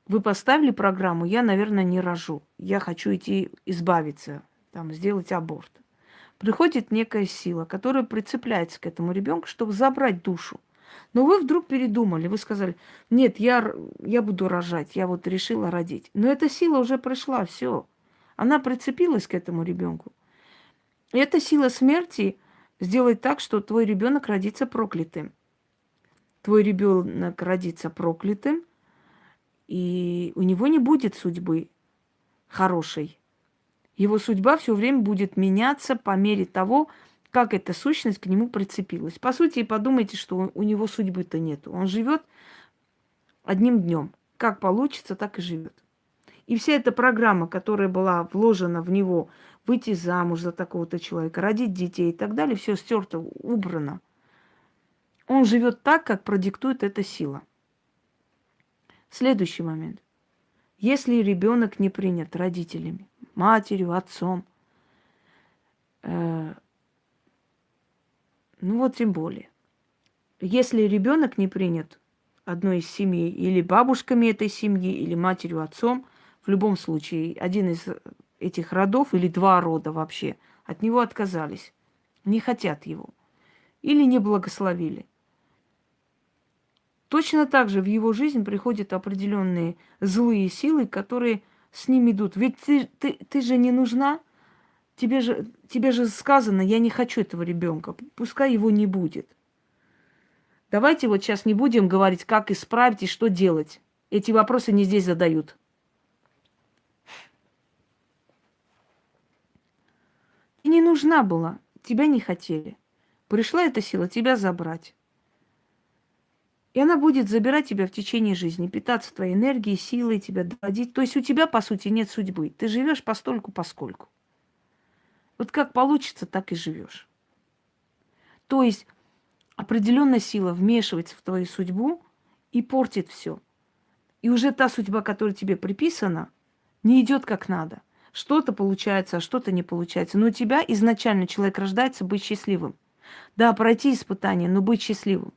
вы поставили программу, я, наверное, не рожу, я хочу идти избавиться, там, сделать аборт. Приходит некая сила, которая прицепляется к этому ребенку, чтобы забрать душу. Но вы вдруг передумали, вы сказали, нет, я, я буду рожать, я вот решила родить. Но эта сила уже пришла, все. Она прицепилась к этому ребенку. И эта сила смерти сделает так, что твой ребенок родится проклятым. Твой ребенок родится проклятым, и у него не будет судьбы хорошей. Его судьба все время будет меняться по мере того, как эта сущность к нему прицепилась. По сути, подумайте, что у него судьбы-то нет. Он живет одним днем. Как получится, так и живет. И вся эта программа, которая была вложена в него, выйти замуж за такого-то человека, родить детей и так далее, все стерто, убрано. Он живет так, как продиктует эта сила. Следующий момент. Если ребенок не принят родителями, матерью, отцом, э, ну вот тем более. Если ребенок не принят одной из семей, или бабушками этой семьи, или матерью, отцом, в любом случае, один из этих родов или два рода вообще от него отказались, не хотят его или не благословили. Точно так же в его жизнь приходят определенные злые силы, которые с ним идут. Ведь ты, ты, ты же не нужна, Тебе же, тебе же сказано, я не хочу этого ребенка, пускай его не будет. Давайте вот сейчас не будем говорить, как исправить и что делать. Эти вопросы не здесь задают. Не нужна была, тебя не хотели. Пришла эта сила тебя забрать. И она будет забирать тебя в течение жизни, питаться твоей энергией, силой, тебя доводить. То есть у тебя, по сути, нет судьбы. Ты живешь постольку, поскольку. Вот как получится, так и живешь. То есть определенная сила вмешивается в твою судьбу и портит все. И уже та судьба, которая тебе приписана, не идет как надо. Что-то получается, а что-то не получается. Но у тебя изначально человек рождается быть счастливым. Да, пройти испытание, но быть счастливым.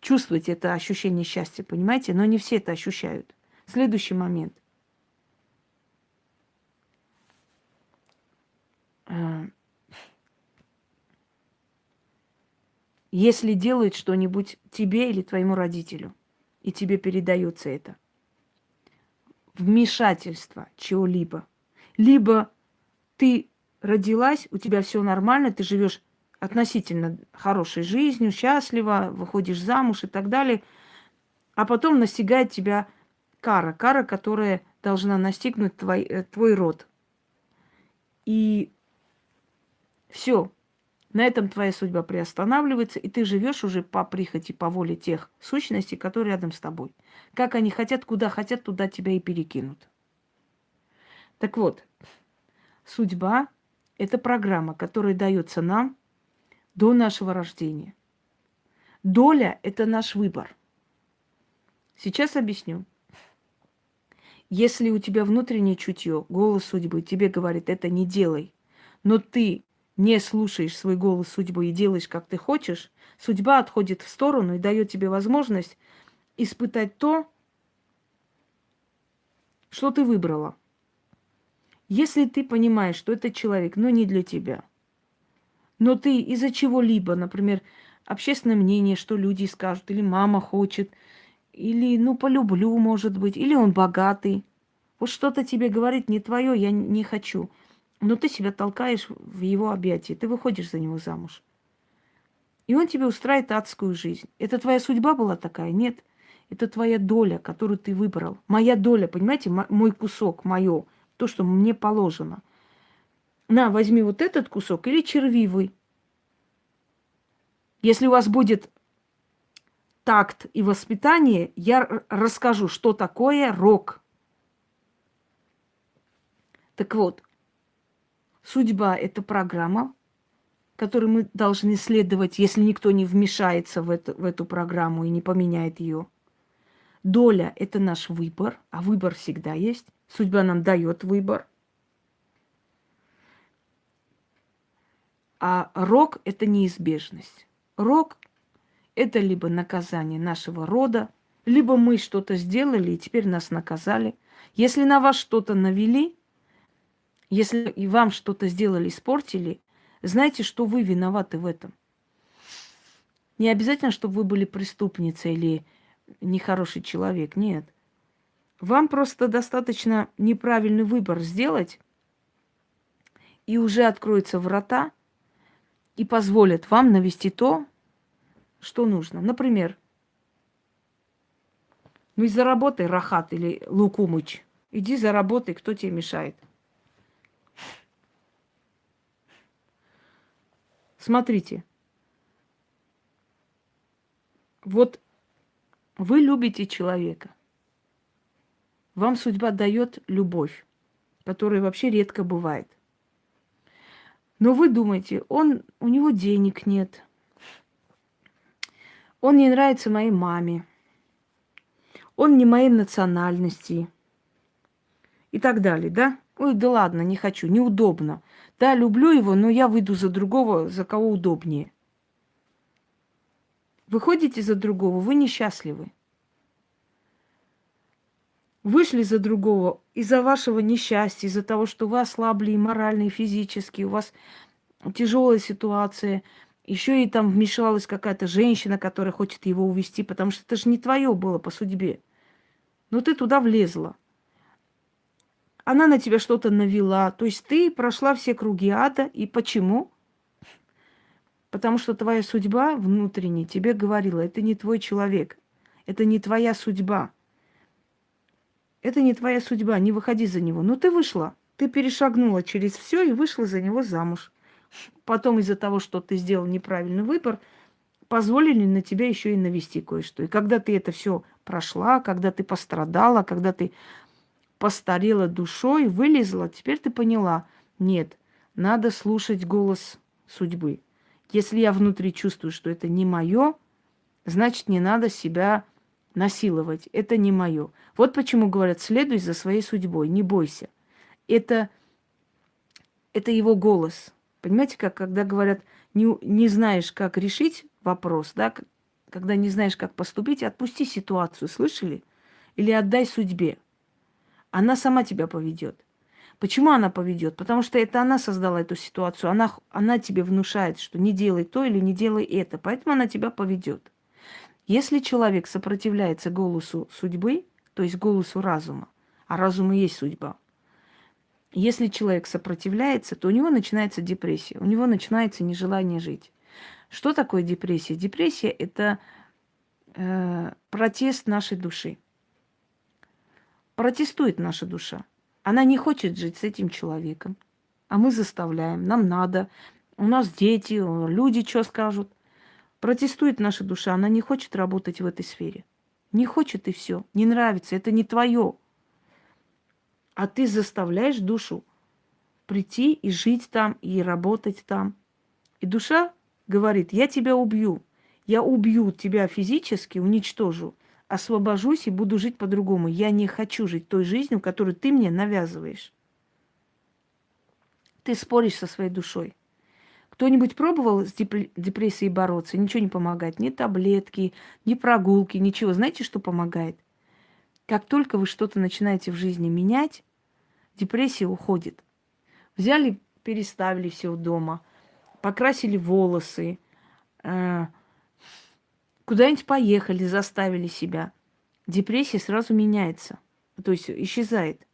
Чувствовать это ощущение счастья, понимаете? Но не все это ощущают. Следующий момент. Э, если делает что-нибудь тебе или твоему родителю, и тебе передается это, вмешательство чего-либо, либо ты родилась, у тебя все нормально, ты живешь относительно хорошей жизнью, счастливо, выходишь замуж и так далее, а потом настигает тебя кара, кара, которая должна настигнуть твой, э, твой род. И все. На этом твоя судьба приостанавливается, и ты живешь уже по прихоти, по воле тех сущностей, которые рядом с тобой. Как они хотят, куда хотят, туда тебя и перекинут. Так вот, судьба – это программа, которая дается нам до нашего рождения. Доля – это наш выбор. Сейчас объясню. Если у тебя внутреннее чутье, голос судьбы тебе говорит, это не делай, но ты не слушаешь свой голос судьбы и делаешь, как ты хочешь, судьба отходит в сторону и дает тебе возможность испытать то, что ты выбрала. Если ты понимаешь, что этот человек, ну, не для тебя, но ты из-за чего-либо, например, общественное мнение, что люди скажут, или мама хочет, или, ну, полюблю, может быть, или он богатый, вот что-то тебе говорит не твое, я не хочу – но ты себя толкаешь в его объятия, ты выходишь за него замуж. И он тебе устраивает адскую жизнь. Это твоя судьба была такая? Нет. Это твоя доля, которую ты выбрал. Моя доля, понимаете, мой кусок, мое, то, что мне положено. На, возьми вот этот кусок или червивый. Если у вас будет такт и воспитание, я расскажу, что такое рок. Так вот, судьба – это программа, которой мы должны следовать, если никто не вмешается в эту, в эту программу и не поменяет ее. Доля – это наш выбор, а выбор всегда есть. Судьба нам дает выбор. А рок – это неизбежность. Рок – это либо наказание нашего рода, либо мы что-то сделали, и теперь нас наказали. Если на вас что-то навели, если и вам что-то сделали, испортили, знайте, что вы виноваты в этом. Не обязательно, чтобы вы были преступницей или нехороший человек. Нет. Вам просто достаточно неправильный выбор сделать, и уже откроются врата и позволят вам навести то, что нужно. Например, ну и заработай, Рахат или Лукумыч. Иди заработай, кто тебе мешает. Смотрите. Вот вы любите человека. Вам судьба дает любовь, которая вообще редко бывает. Но вы думаете, он, у него денег нет. Он не нравится моей маме. Он не моей национальности. И так далее, да? Ой, да ладно, не хочу, неудобно. Да, люблю его, но я выйду за другого, за кого удобнее. Выходите за другого, вы несчастливы. Вышли за другого из-за вашего несчастья, из-за того, что вы ослабли и морально, и физически, у вас тяжелая ситуация, еще и там вмешалась какая-то женщина, которая хочет его увести, потому что это же не твое было по судьбе. Но ты туда влезла. Она на тебя что-то навела. То есть ты прошла все круги ада. И почему? Потому что твоя судьба внутренне тебе говорила, это не твой человек, это не твоя судьба. Это не твоя судьба, не выходи за него. Но ну, ты вышла, ты перешагнула через все и вышла за него замуж. Потом из-за того, что ты сделал неправильный выбор, позволили на тебя еще и навести кое-что. И когда ты это все прошла, когда ты пострадала, когда ты постарела душой, вылезла, теперь ты поняла, нет, надо слушать голос судьбы. Если я внутри чувствую, что это не мое, значит, не надо себя насиловать. Это не мое. Вот почему говорят, следуй за своей судьбой, не бойся. Это, это его голос. Понимаете, как когда говорят, не, не знаешь, как решить вопрос, да, когда не знаешь, как поступить, отпусти ситуацию, слышали? Или отдай судьбе. Она сама тебя поведет. Почему она поведет? Потому что это она создала эту ситуацию. Она, она тебе внушает, что не делай то или не делай это. Поэтому она тебя поведет. Если человек сопротивляется голосу судьбы, то есть голосу разума, а разум и есть судьба, если человек сопротивляется, то у него начинается депрессия, у него начинается нежелание жить. Что такое депрессия? Депрессия – это э, протест нашей души. Протестует наша душа. Она не хочет жить с этим человеком, а мы заставляем, нам надо, у нас дети, люди что скажут. Протестует наша душа, она не хочет работать в этой сфере. Не хочет и все, не нравится, это не твое. А ты заставляешь душу прийти и жить там, и работать там. И душа говорит, я тебя убью. Я убью тебя физически, уничтожу освобожусь и буду жить по-другому. Я не хочу жить той жизнью, которую ты мне навязываешь. Ты споришь со своей душой. Кто-нибудь пробовал с депрессией бороться? Ничего не помогает. Ни таблетки, ни прогулки, ничего. Знаете, что помогает? Как только вы что-то начинаете в жизни менять, депрессия уходит. Взяли, переставили все дома, покрасили волосы, э, Куда-нибудь поехали, заставили себя. Депрессия сразу меняется, то есть исчезает.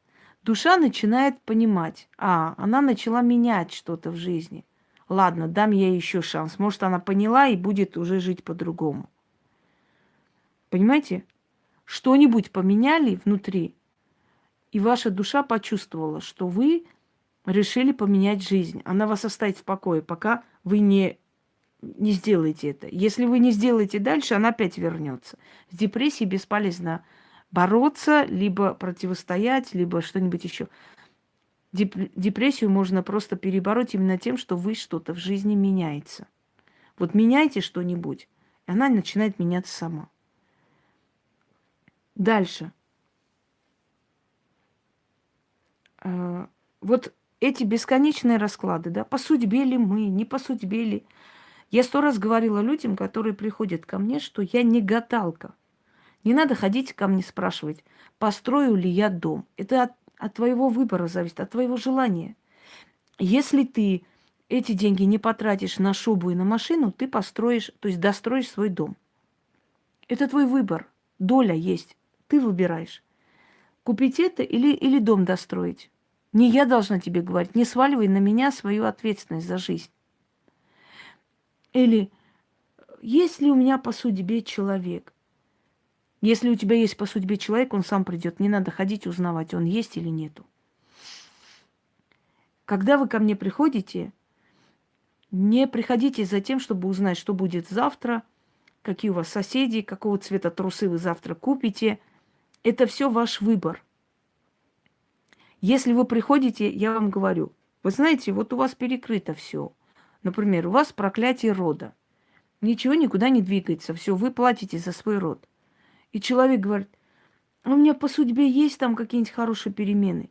Душа начинает понимать, а, она начала менять что-то в жизни. Ладно, дам ей еще шанс. Может, она поняла и будет уже жить по-другому. Понимаете? Что-нибудь поменяли внутри, и ваша душа почувствовала, что вы решили поменять жизнь. Она вас оставит в покое, пока вы не не сделаете это. Если вы не сделаете дальше, она опять вернется. С депрессией бесполезно бороться, либо противостоять, либо что-нибудь еще. Депрессию можно просто перебороть именно тем, что вы что-то в жизни меняется. Вот меняйте что-нибудь, и она начинает меняться сама. Дальше. А, вот эти бесконечные расклады, да, по судьбе ли мы, не по судьбе ли. Я сто раз говорила людям, которые приходят ко мне, что я не гадалка. Не надо ходить ко мне спрашивать, построю ли я дом. Это от, от твоего выбора зависит, от твоего желания. Если ты эти деньги не потратишь на шубу и на машину, ты построишь, то есть достроишь свой дом. Это твой выбор. Доля есть. Ты выбираешь. Купить это или, или дом достроить. Не я должна тебе говорить, не сваливай на меня свою ответственность за жизнь. Или есть ли у меня по судьбе человек? Если у тебя есть по судьбе человек, он сам придет. Не надо ходить узнавать, он есть или нету. Когда вы ко мне приходите, не приходите за тем, чтобы узнать, что будет завтра, какие у вас соседи, какого цвета трусы вы завтра купите. Это все ваш выбор. Если вы приходите, я вам говорю, вы знаете, вот у вас перекрыто все. Например, у вас проклятие рода. Ничего никуда не двигается, все, вы платите за свой род. И человек говорит, «А у меня по судьбе есть там какие-нибудь хорошие перемены.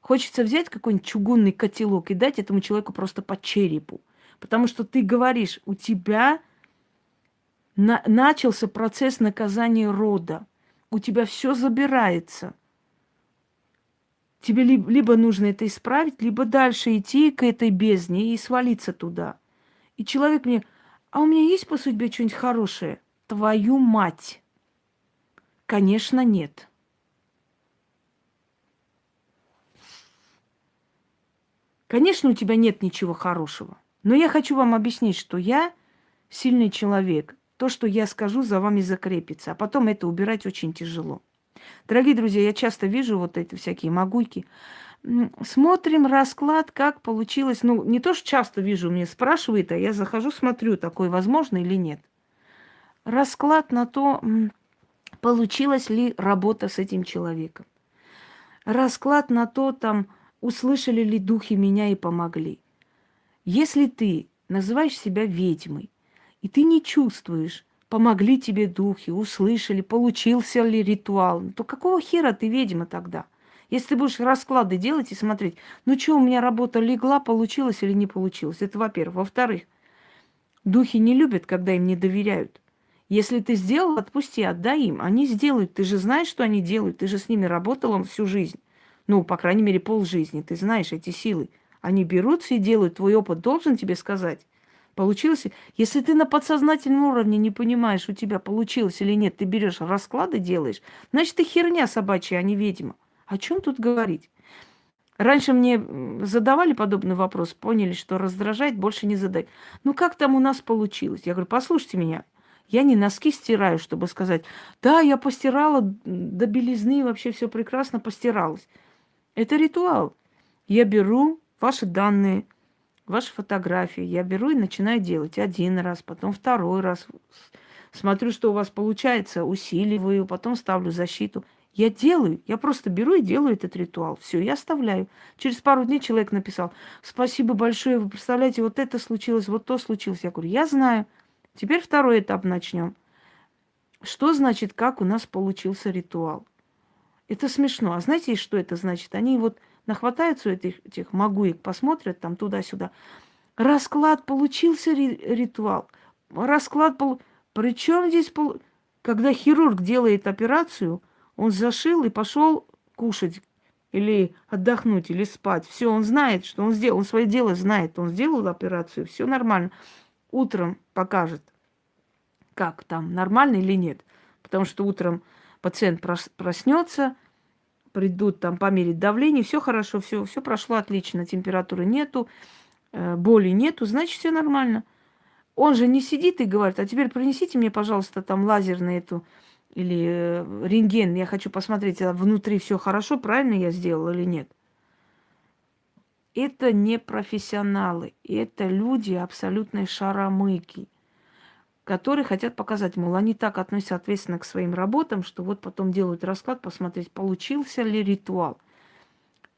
Хочется взять какой-нибудь чугунный котелок и дать этому человеку просто по черепу. Потому что ты говоришь, у тебя на начался процесс наказания рода. У тебя все забирается. Тебе либо, нужно это исправить, либо дальше идти к этой бездне и свалиться туда. И человек мне, а у меня есть по судьбе что-нибудь хорошее? Твою мать! Конечно, нет. Конечно, у тебя нет ничего хорошего. Но я хочу вам объяснить, что я сильный человек. То, что я скажу, за вами закрепится. А потом это убирать очень тяжело. Дорогие друзья, я часто вижу вот эти всякие могуйки. Смотрим расклад, как получилось. Ну, не то, что часто вижу, мне спрашивают, а я захожу, смотрю, такое возможно или нет. Расклад на то, получилась ли работа с этим человеком. Расклад на то, там, услышали ли духи меня и помогли. Если ты называешь себя ведьмой, и ты не чувствуешь, помогли тебе духи, услышали, получился ли ритуал, то какого хера ты ведьма тогда? Если ты будешь расклады делать и смотреть, ну что, у меня работа легла, получилось или не получилось, это во-первых. Во-вторых, духи не любят, когда им не доверяют. Если ты сделал, отпусти, отдай им. Они сделают. Ты же знаешь, что они делают. Ты же с ними работал всю жизнь. Ну, по крайней мере, полжизни. Ты знаешь эти силы. Они берутся и делают. Твой опыт должен тебе сказать. Получилось? Если ты на подсознательном уровне не понимаешь, у тебя получилось или нет, ты берешь расклады, делаешь, значит, ты херня собачья, а не ведьма. О чем тут говорить? Раньше мне задавали подобный вопрос, поняли, что раздражает, больше не задать. Ну как там у нас получилось? Я говорю, послушайте меня, я не носки стираю, чтобы сказать, да, я постирала до белизны, вообще все прекрасно постиралось. Это ритуал. Я беру ваши данные, ваши фотографии. Я беру и начинаю делать один раз, потом второй раз. Смотрю, что у вас получается, усиливаю, потом ставлю защиту. Я делаю, я просто беру и делаю этот ритуал. Все, я оставляю. Через пару дней человек написал, спасибо большое, вы представляете, вот это случилось, вот то случилось. Я говорю, я знаю. Теперь второй этап начнем. Что значит, как у нас получился ритуал? Это смешно. А знаете, что это значит? Они вот нахватаются этих, этих магуек, посмотрят там туда-сюда. Расклад получился ри- ритуал. Расклад был... Причем здесь, пол... когда хирург делает операцию, он зашил и пошел кушать или отдохнуть, или спать. Все, он знает, что он сделал, он свое дело знает. Он сделал операцию, все нормально. Утром покажет, как там, нормально или нет. Потому что утром пациент проснется, придут там померить давление, все хорошо, все, все прошло отлично, температуры нету, э, боли нету, значит, все нормально. Он же не сидит и говорит, а теперь принесите мне, пожалуйста, там лазерный эту или э, рентген, я хочу посмотреть, а внутри все хорошо, правильно я сделал или нет. это не профессионалы, это люди абсолютной шаромыки, которые хотят показать, мол, они так относятся ответственно к своим работам, что вот потом делают расклад, посмотреть, получился ли ритуал.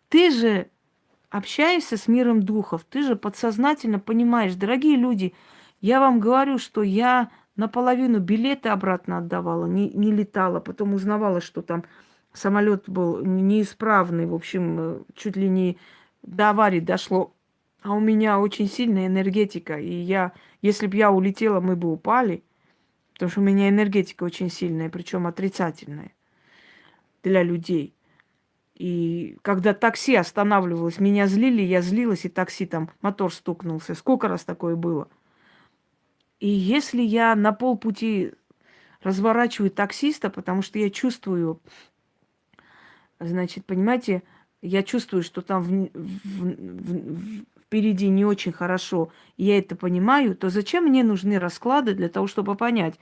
Ты же общаешься с миром духов, ты же подсознательно понимаешь, дорогие люди, я вам говорю, что я наполовину билеты обратно отдавала, не, не летала, потом узнавала, что там самолет был неисправный, в общем, э, чуть ли не до аварии дошло. А у меня очень сильная энергетика, и я, если бы я улетела, мы бы упали, потому что у меня энергетика очень сильная, причем отрицательная для людей. И когда такси останавливалось, меня злили, я злилась, и такси там, мотор стукнулся. Сколько раз такое было? И если я на полпути разворачиваю таксиста, потому что я чувствую, значит, понимаете, я чувствую, что там в, в, в, впереди не очень хорошо, я это понимаю, то зачем мне нужны расклады для того, чтобы понять,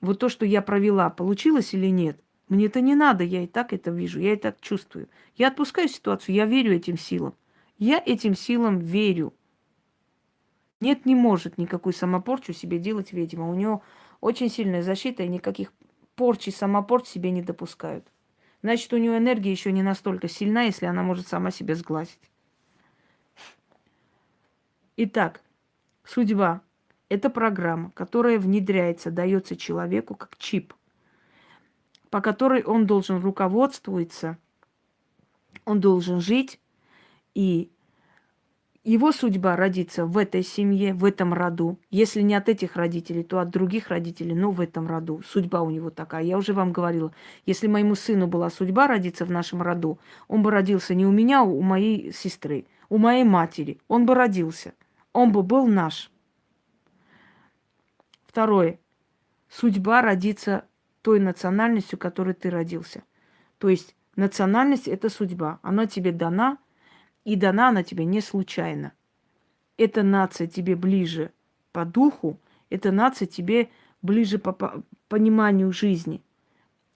вот то, что я провела, получилось или нет? Мне это не надо, я и так это вижу, я и так чувствую. Я отпускаю ситуацию, я верю этим силам. Я этим силам верю. Нет, не может никакую самопорчу себе делать ведьма. У него очень сильная защита, и никаких порчи, самопорч себе не допускают. Значит, у нее энергия еще не настолько сильна, если она может сама себя сглазить. Итак, судьба – это программа, которая внедряется, дается человеку как чип – по которой он должен руководствоваться, он должен жить, и его судьба родиться в этой семье, в этом роду. Если не от этих родителей, то от других родителей, но в этом роду. Судьба у него такая. Я уже вам говорила, если моему сыну была судьба родиться в нашем роду, он бы родился не у меня, а у моей сестры, у моей матери. Он бы родился. Он бы был наш. Второе. Судьба родиться той национальностью, которой ты родился. То есть национальность – это судьба. Она тебе дана, и дана она тебе не случайно. Эта нация тебе ближе по духу, эта нация тебе ближе по, по пониманию жизни.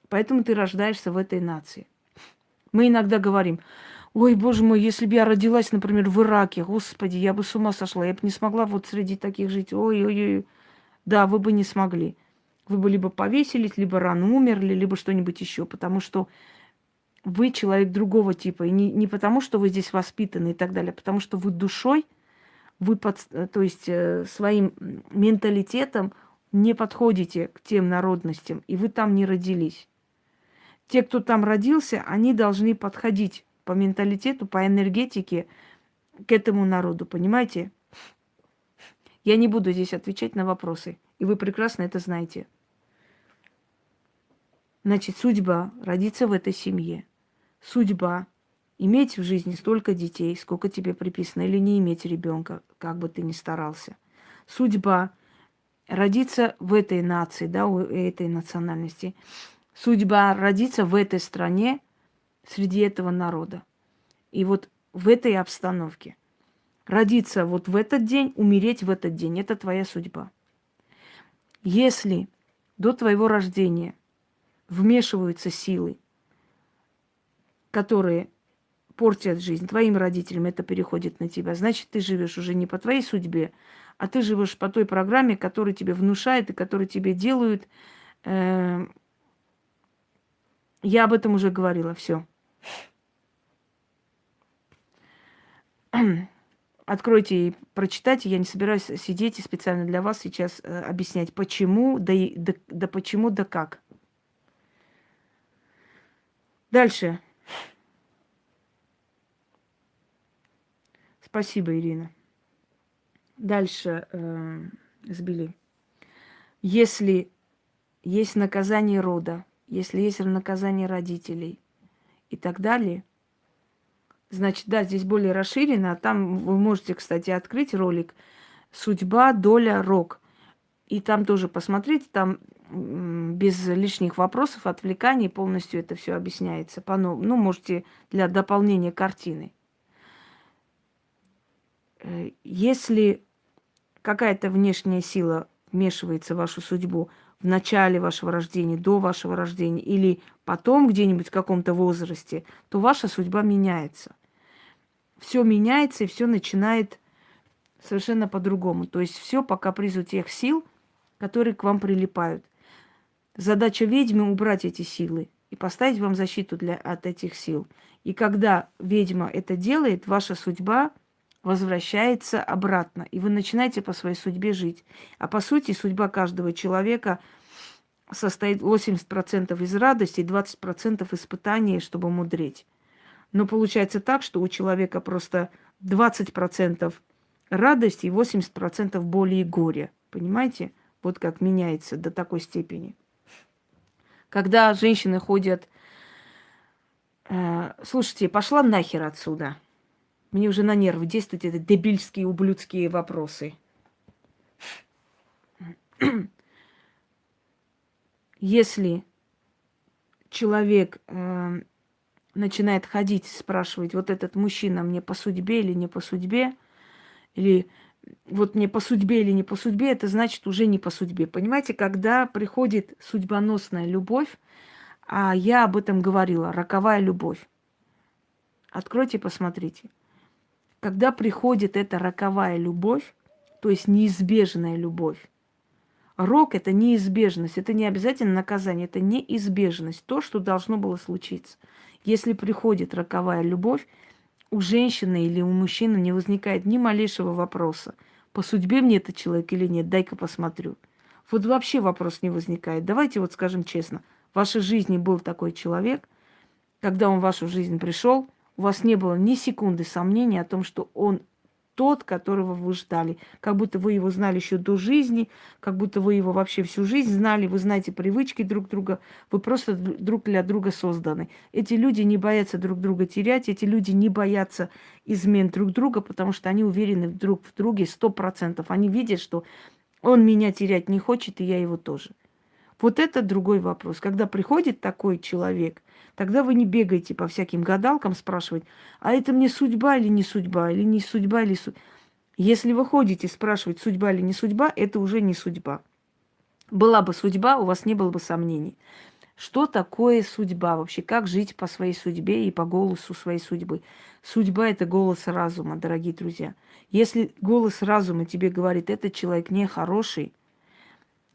Поэтому ты рождаешься в этой нации. Мы иногда говорим, ой, боже мой, если бы я родилась, например, в Ираке, господи, я бы с ума сошла, я бы не смогла вот среди таких жить. Ой-ой-ой. Да, вы бы не смогли вы бы либо повесились, либо рано умерли, либо что-нибудь еще, потому что вы человек другого типа. И не, не потому, что вы здесь воспитаны и так далее, а потому что вы душой, вы под, то есть э, своим менталитетом не подходите к тем народностям, и вы там не родились. Те, кто там родился, они должны подходить по менталитету, по энергетике к этому народу, понимаете? Я не буду здесь отвечать на вопросы, и вы прекрасно это знаете. Значит, судьба родиться в этой семье. Судьба иметь в жизни столько детей, сколько тебе приписано, или не иметь ребенка, как бы ты ни старался. Судьба родиться в этой нации, да, у этой национальности. Судьба родиться в этой стране, среди этого народа. И вот в этой обстановке. Родиться вот в этот день, умереть в этот день. Это твоя судьба. Если до твоего рождения вмешиваются силы, которые портят жизнь твоим родителям, это переходит на тебя. Значит, ты живешь уже не по твоей судьбе, а ты живешь по той программе, которую тебе внушают и которую тебе делают. Э, я об этом уже говорила, все. Откройте и прочитайте. Я не собираюсь сидеть и специально для вас сейчас э, объяснять, почему, да, и, да, да почему, да как. Дальше. Спасибо, Ирина. Дальше э, сбили. Если есть наказание рода, если есть наказание родителей и так далее, значит, да, здесь более расширено. Там вы можете, кстати, открыть ролик «Судьба, доля, рок». И там тоже посмотреть, там без лишних вопросов, отвлеканий полностью это все объясняется. По ну, можете для дополнения картины. Э, если какая-то внешняя сила вмешивается в вашу судьбу в начале вашего рождения, до вашего рождения или потом где-нибудь в каком-то возрасте, то ваша судьба меняется. все меняется и все начинает совершенно по-другому. То есть все по капризу тех сил, которые к вам прилипают. Задача ведьмы убрать эти силы и поставить вам защиту для, от этих сил. И когда ведьма это делает, ваша судьба возвращается обратно, и вы начинаете по своей судьбе жить. А по сути, судьба каждого человека состоит 80% из радости и 20% испытаний, чтобы мудреть. Но получается так, что у человека просто 20% радости и 80% боли и горя. Понимаете? Вот как меняется до такой степени. Когда женщины ходят... Э, слушайте, пошла нахер отсюда. Мне уже на нервы действуют эти дебильские, ублюдские вопросы. Если человек э, начинает ходить, спрашивать, вот этот мужчина мне по судьбе или не по судьбе, или вот мне по судьбе или не по судьбе, это значит уже не по судьбе. Понимаете, когда приходит судьбоносная любовь, а я об этом говорила, роковая любовь. Откройте, посмотрите. Когда приходит эта роковая любовь, то есть неизбежная любовь, рок – это неизбежность, это не обязательно наказание, это неизбежность, то, что должно было случиться. Если приходит роковая любовь, у женщины или у мужчины не возникает ни малейшего вопроса. По судьбе мне этот человек или нет, дай-ка посмотрю. Вот вообще вопрос не возникает. Давайте вот скажем честно, в вашей жизни был такой человек, когда он в вашу жизнь пришел, у вас не было ни секунды сомнения о том, что он тот, которого вы ждали. Как будто вы его знали еще до жизни, как будто вы его вообще всю жизнь знали, вы знаете привычки друг друга, вы просто друг для друга созданы. Эти люди не боятся друг друга терять, эти люди не боятся измен друг друга, потому что они уверены друг в друге сто процентов. Они видят, что он меня терять не хочет, и я его тоже. Вот это другой вопрос. Когда приходит такой человек, тогда вы не бегаете по всяким гадалкам спрашивать, а это мне судьба или не судьба, или не судьба, или судьба. Если вы ходите спрашивать, судьба или не судьба, это уже не судьба. Была бы судьба, у вас не было бы сомнений. Что такое судьба вообще? Как жить по своей судьбе и по голосу своей судьбы? Судьба – это голос разума, дорогие друзья. Если голос разума тебе говорит, этот человек нехороший,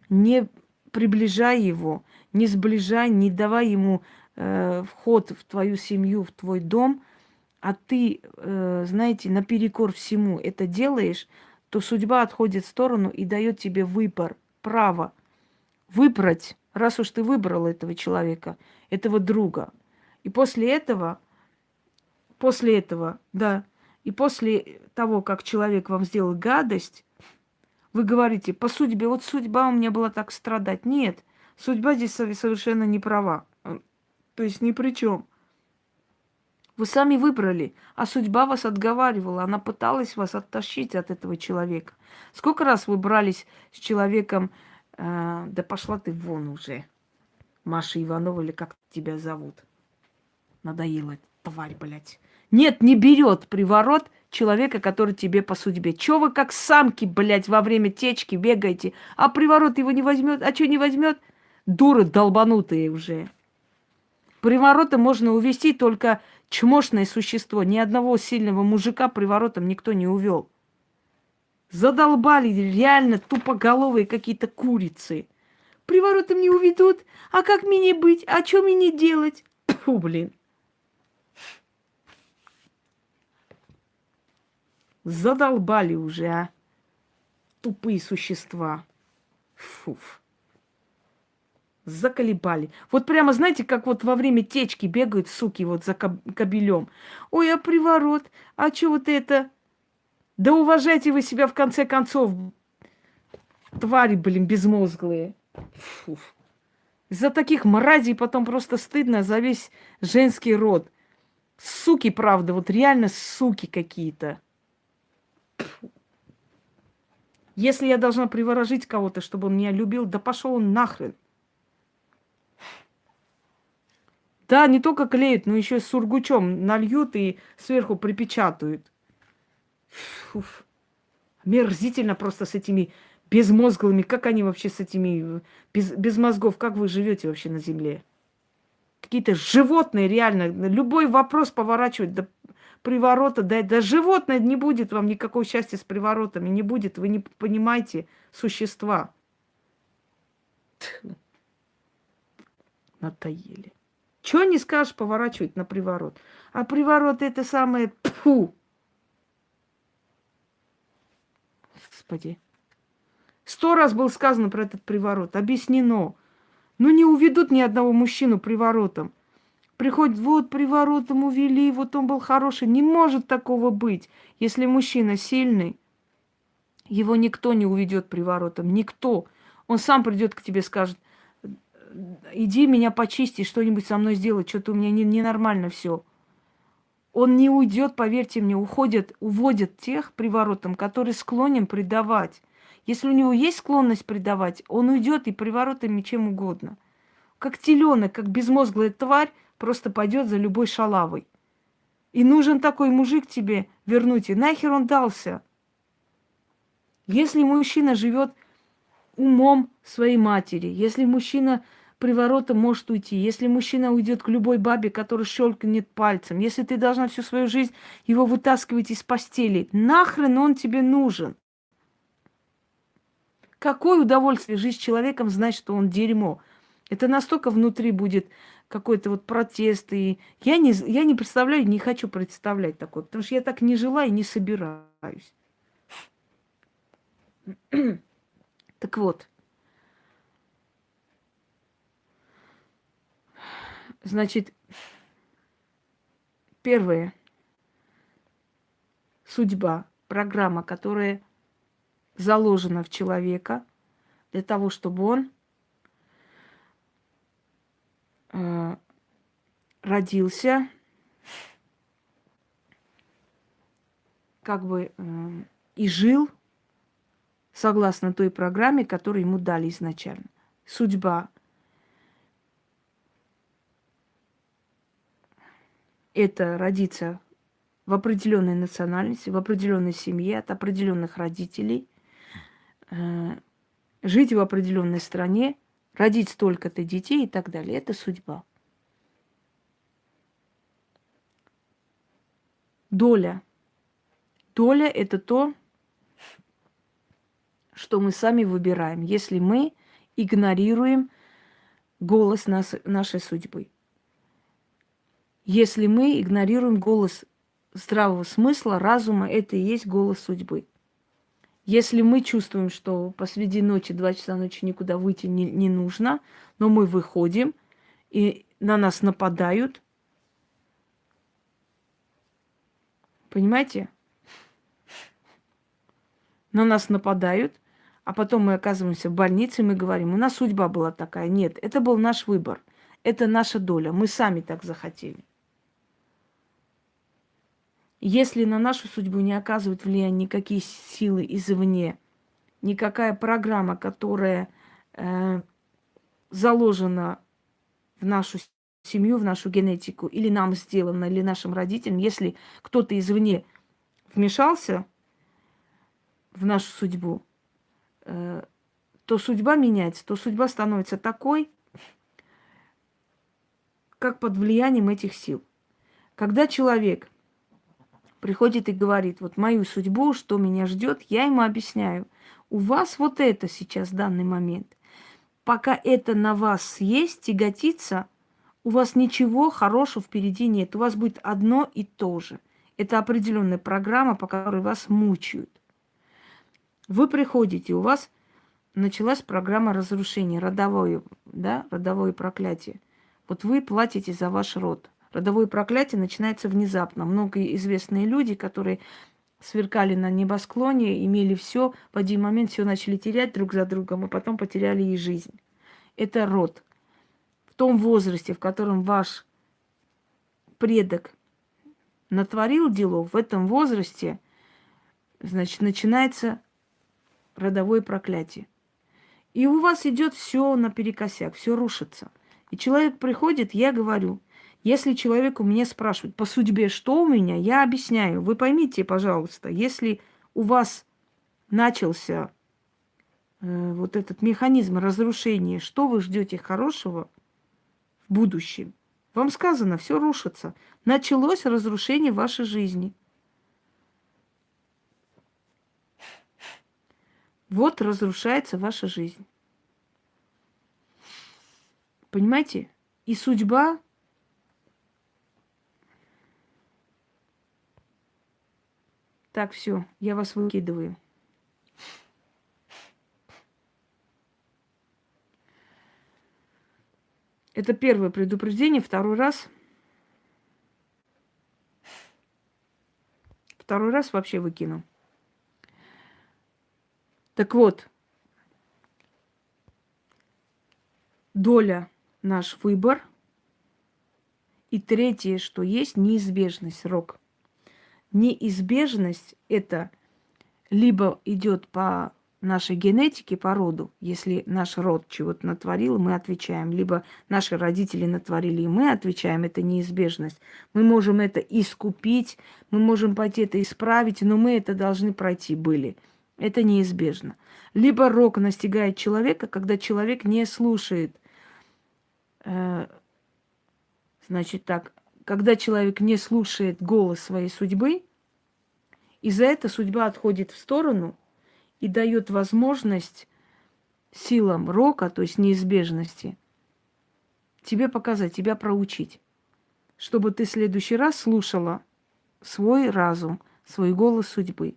не приближай его, не сближай, не давай ему э, вход в твою семью, в твой дом, а ты, э, знаете, наперекор всему это делаешь, то судьба отходит в сторону и дает тебе выбор, право выбрать, раз уж ты выбрал этого человека, этого друга. И после этого, после этого, да, и после того, как человек вам сделал гадость, вы говорите, по судьбе, вот судьба у меня была так страдать. Нет, судьба здесь совершенно не права. То есть ни при чем. Вы сами выбрали, а судьба вас отговаривала, она пыталась вас оттащить от этого человека. Сколько раз вы брались с человеком, э, да пошла ты вон уже, Маша Иванова или как тебя зовут. Надоела тварь, блядь. Нет, не берет приворот человека, который тебе по судьбе. Чего вы как самки, блядь, во время течки бегаете, а приворот его не возьмет? А что не возьмет? Дуры долбанутые уже. Приворота можно увести только чмошное существо. Ни одного сильного мужика приворотом никто не увел. Задолбали реально тупоголовые какие-то курицы. Приворотом не уведут. А как мне быть? А что мне делать? Фу, блин. Задолбали уже, а. Тупые существа. Фуф. Заколебали. Вот прямо, знаете, как вот во время течки бегают суки вот за кабелем. Ой, а приворот? А что вот это? Да уважайте вы себя в конце концов. Твари, блин, безмозглые. Фуф. За таких мразей потом просто стыдно за весь женский род. Суки, правда, вот реально суки какие-то. Если я должна приворожить кого-то, чтобы он меня любил, да пошел он нахрен. Да, не только клеют, но еще с сургучом нальют и сверху припечатают. Фуф. Мерзительно просто с этими безмозглыми. Как они вообще с этими без, без мозгов? Как вы живете вообще на земле? Какие-то животные реально. Любой вопрос поворачивают, да приворота, да, да животное не будет вам никакого счастья с приворотами, не будет, вы не понимаете существа. Натаели. Чего не скажешь поворачивать на приворот? А приворот это самое... Фу! Господи. Сто раз было сказано про этот приворот, объяснено. Ну не уведут ни одного мужчину приворотом. Приходит, вот приворотом увели, вот он был хороший. Не может такого быть. Если мужчина сильный, его никто не уведет приворотом. Никто. Он сам придет к тебе, скажет, иди меня почисти, что-нибудь со мной сделай, что-то у меня ненормально не все. Он не уйдет, поверьте мне, уходят, уводят тех приворотом, которые склонен предавать. Если у него есть склонность предавать, он уйдет и приворотами чем угодно. Как теленок, как безмозглая тварь, просто пойдет за любой шалавой. И нужен такой мужик тебе вернуть. И нахер он дался? Если мужчина живет умом своей матери, если мужчина приворота может уйти, если мужчина уйдет к любой бабе, которая щелкнет пальцем, если ты должна всю свою жизнь его вытаскивать из постели, нахрен он тебе нужен? Какое удовольствие жить с человеком, знать, что он дерьмо. Это настолько внутри будет какой-то вот протест. И я не, я не представляю, не хочу представлять такое, потому что я так не жила и не собираюсь. так вот, Значит, первое. Судьба, программа, которая заложена в человека для того, чтобы он э, родился как бы э, и жил согласно той программе, которую ему дали изначально. Судьба это родиться в определенной национальности, в определенной семье, от определенных родителей, э, жить в определенной стране, родить столько-то детей и так далее. Это судьба. Доля. Доля – это то, что мы сами выбираем, если мы игнорируем голос нас, нашей судьбы если мы игнорируем голос здравого смысла, разума, это и есть голос судьбы. Если мы чувствуем, что посреди ночи, два часа ночи никуда выйти не, не нужно, но мы выходим, и на нас нападают, понимаете? На нас нападают, а потом мы оказываемся в больнице, и мы говорим, у нас судьба была такая. Нет, это был наш выбор, это наша доля, мы сами так захотели. Если на нашу судьбу не оказывают влияние никакие силы извне, никакая программа, которая э, заложена в нашу семью, в нашу генетику, или нам сделана, или нашим родителям, если кто-то извне вмешался в нашу судьбу, э, то судьба меняется, то судьба становится такой, как под влиянием этих сил. Когда человек приходит и говорит, вот мою судьбу, что меня ждет, я ему объясняю. У вас вот это сейчас, данный момент. Пока это на вас есть, тяготится, у вас ничего хорошего впереди нет. У вас будет одно и то же. Это определенная программа, по которой вас мучают. Вы приходите, у вас началась программа разрушения, родовое, да, родовое проклятие. Вот вы платите за ваш род. Родовое проклятие начинается внезапно. Многие известные люди, которые сверкали на небосклоне, имели все, в один момент все начали терять друг за другом, а потом потеряли и жизнь. Это род. В том возрасте, в котором ваш предок натворил делов, в этом возрасте, значит, начинается родовое проклятие. И у вас идет все наперекосяк, все рушится. И человек приходит, я говорю – если человек у меня спрашивает по судьбе, что у меня, я объясняю. Вы поймите, пожалуйста, если у вас начался э, вот этот механизм разрушения, что вы ждете хорошего в будущем? Вам сказано, все рушится. Началось разрушение вашей жизни. Вот разрушается ваша жизнь. Понимаете? И судьба Так, все, я вас выкидываю. Это первое предупреждение. Второй раз. Второй раз вообще выкину. Так вот, доля наш выбор. И третье, что есть неизбежность, рок. Неизбежность это либо идет по нашей генетике, по роду, если наш род чего-то натворил, мы отвечаем, либо наши родители натворили, и мы отвечаем, это неизбежность. Мы можем это искупить, мы можем пойти это исправить, но мы это должны пройти были. Это неизбежно. Либо рок настигает человека, когда человек не слушает Э, значит так, когда человек не слушает голос своей судьбы, и за это судьба отходит в сторону и дает возможность силам рока, то есть неизбежности, тебе показать, тебя проучить, чтобы ты в следующий раз слушала свой разум, свой голос судьбы.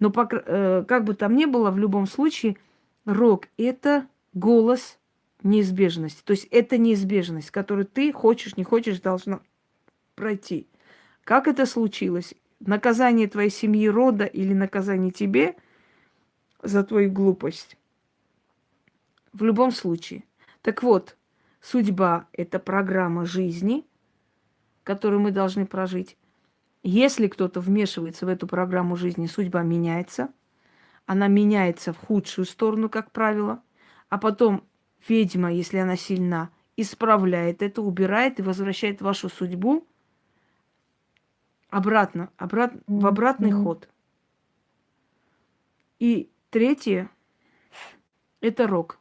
Но э, как бы там ни было, в любом случае, рок – это голос неизбежности. То есть это неизбежность, которую ты хочешь, не хочешь, должна пройти. Как это случилось? Наказание твоей семьи, рода или наказание тебе за твою глупость? В любом случае. Так вот, судьба – это программа жизни, которую мы должны прожить. Если кто-то вмешивается в эту программу жизни, судьба меняется. Она меняется в худшую сторону, как правило. А потом ведьма, если она сильна, исправляет это, убирает и возвращает вашу судьбу обратно, обрат, в обратный mm-hmm. ход. И третье – это рок.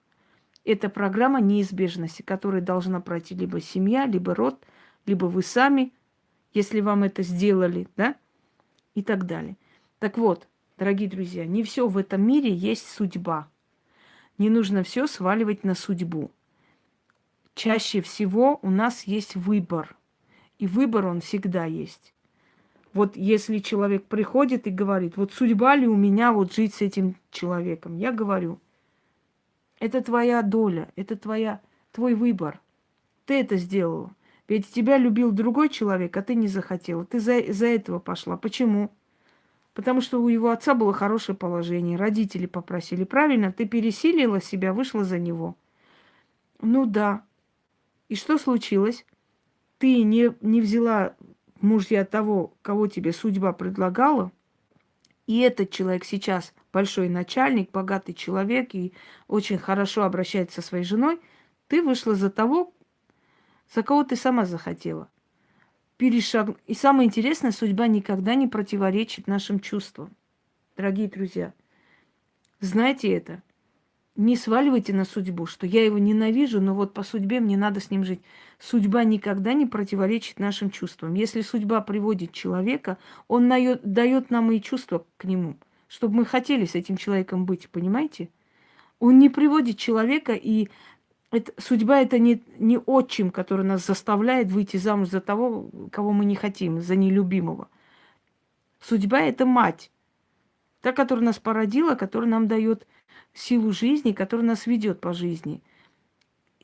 Это программа неизбежности, которая должна пройти либо семья, либо род, либо вы сами, если вам это сделали, да, и так далее. Так вот, дорогие друзья, не все в этом мире есть судьба – не нужно все сваливать на судьбу. Чаще всего у нас есть выбор. И выбор он всегда есть. Вот если человек приходит и говорит, вот судьба ли у меня вот жить с этим человеком, я говорю, это твоя доля, это твоя, твой выбор. Ты это сделала. Ведь тебя любил другой человек, а ты не захотела. Ты за, за этого пошла. Почему? Потому что у его отца было хорошее положение, родители попросили. Правильно, ты пересилила себя, вышла за него. Ну да. И что случилось? Ты не, не взяла мужья того, кого тебе судьба предлагала, и этот человек сейчас большой начальник, богатый человек и очень хорошо обращается со своей женой, ты вышла за того, за кого ты сама захотела перешаг... И самое интересное, судьба никогда не противоречит нашим чувствам. Дорогие друзья, знайте это. Не сваливайте на судьбу, что я его ненавижу, но вот по судьбе мне надо с ним жить. Судьба никогда не противоречит нашим чувствам. Если судьба приводит человека, он дает нам и чувства к нему, чтобы мы хотели с этим человеком быть, понимаете? Он не приводит человека и это, судьба это не, не отчим, который нас заставляет выйти замуж за того, кого мы не хотим, за нелюбимого. Судьба это мать. Та, которая нас породила, которая нам дает силу жизни, которая нас ведет по жизни.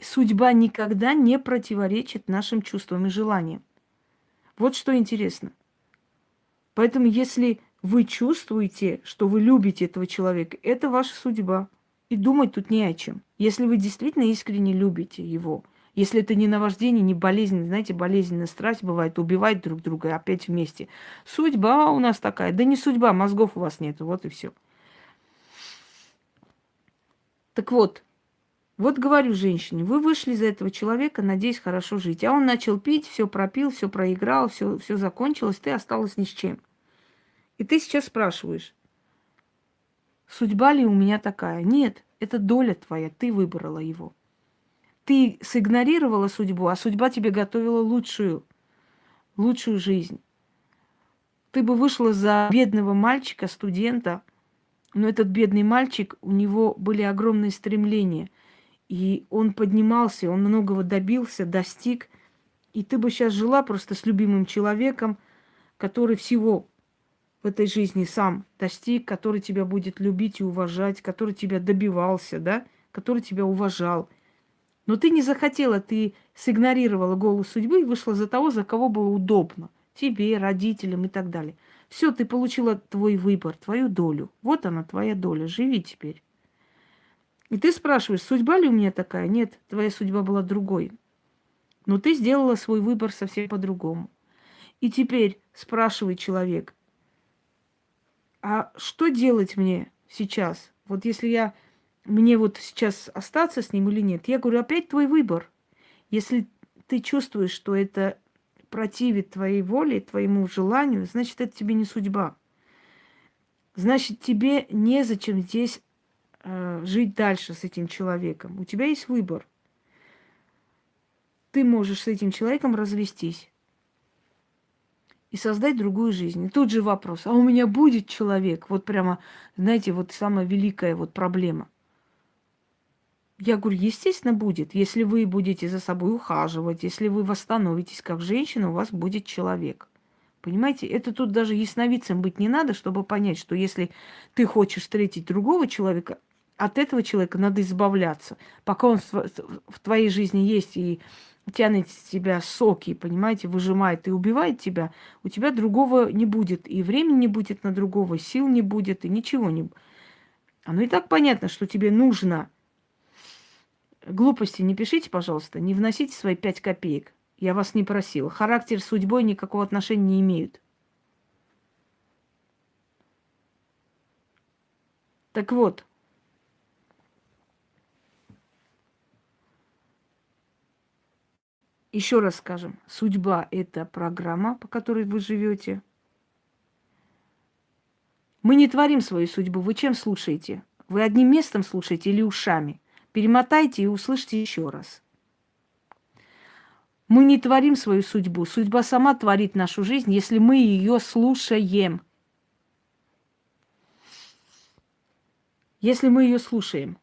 Судьба никогда не противоречит нашим чувствам и желаниям. Вот что интересно. Поэтому, если вы чувствуете, что вы любите этого человека, это ваша судьба. И думать тут не о чем. Если вы действительно искренне любите его, если это не наваждение, не болезнь, знаете, болезненная страсть бывает, убивать друг друга опять вместе. Судьба у нас такая. Да не судьба, мозгов у вас нет, вот и все. Так вот, вот говорю женщине, вы вышли за этого человека, надеясь хорошо жить. А он начал пить, все пропил, все проиграл, все, все закончилось, ты осталась ни с чем. И ты сейчас спрашиваешь, Судьба ли у меня такая? Нет, это доля твоя, ты выбрала его. ты сигнорировала судьбу, а судьба тебе готовила лучшую, лучшую жизнь. Ты бы вышла за бедного мальчика, студента, но этот бедный мальчик, у него были огромные стремления. И он поднимался, он многого добился, достиг. И ты бы сейчас жила просто с любимым человеком, который всего в этой жизни сам достиг, который тебя будет любить и уважать, который тебя добивался, да, который тебя уважал. Но ты не захотела, ты сигнорировала голос судьбы и вышла за того, за кого было удобно. Тебе, родителям и так далее. Все, ты получила твой выбор, твою долю. Вот она, твоя доля. Живи теперь. И ты спрашиваешь, судьба ли у меня такая? Нет, твоя судьба была другой. Но ты сделала свой выбор совсем по-другому. И теперь спрашивает человек, а что делать мне сейчас? Вот если я, мне вот сейчас остаться с ним или нет? Я говорю, опять твой выбор. Если ты чувствуешь, что это противит твоей воле, твоему желанию, значит, это тебе не судьба. Значит, тебе незачем здесь э, жить дальше с этим человеком. У тебя есть выбор. Ты можешь с этим человеком развестись и создать другую жизнь. И тут же вопрос, а у меня будет человек? Вот прямо, знаете, вот самая великая вот проблема – я говорю, естественно, будет. Если вы будете за собой ухаживать, если вы восстановитесь как женщина, у вас будет человек. Понимаете, это тут даже ясновидцем быть не надо, чтобы понять, что если ты хочешь встретить другого человека, от этого человека надо избавляться. Пока он в твоей жизни есть и тянет с тебя соки, понимаете, выжимает и убивает тебя, у тебя другого не будет. И времени не будет на другого, сил не будет, и ничего не будет. Оно и так понятно, что тебе нужно Глупости не пишите, пожалуйста, не вносите свои пять копеек. Я вас не просила. Характер с судьбой никакого отношения не имеют. Так вот, еще раз скажем, судьба – это программа, по которой вы живете. Мы не творим свою судьбу. Вы чем слушаете? Вы одним местом слушаете или ушами? Перемотайте и услышьте еще раз. Мы не творим свою судьбу. Судьба сама творит нашу жизнь, если мы ее слушаем. Если мы ее слушаем.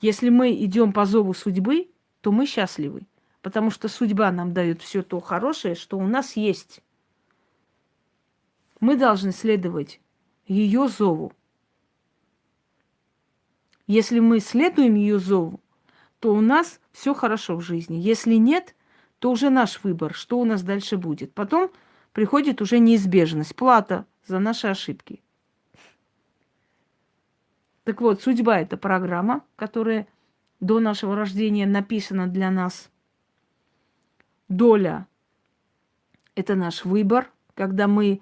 Если мы идем по зову судьбы, то мы счастливы. Потому что судьба нам дает все то хорошее, что у нас есть. Мы должны следовать ее зову. Если мы следуем ее зову, то у нас все хорошо в жизни. Если нет, то уже наш выбор, что у нас дальше будет. Потом приходит уже неизбежность, плата за наши ошибки. Так вот, судьба – это программа, которая до нашего рождения написана для нас. Доля – это наш выбор, когда мы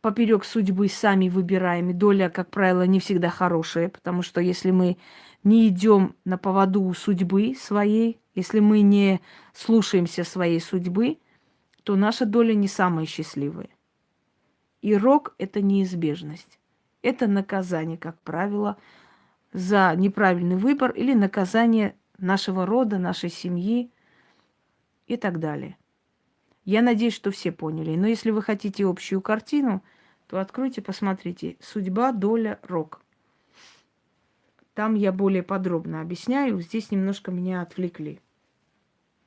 поперек судьбы сами выбираем. И доля, как правило, не всегда хорошая, потому что если мы не идем на поводу судьбы своей, если мы не слушаемся своей судьбы, то наша доля не самая счастливая. И рок – это неизбежность. Это наказание, как правило, за неправильный выбор или наказание нашего рода, нашей семьи и так далее. Я надеюсь, что все поняли. Но если вы хотите общую картину, то откройте, посмотрите. Судьба, доля, рок. Там я более подробно объясняю. Здесь немножко меня отвлекли.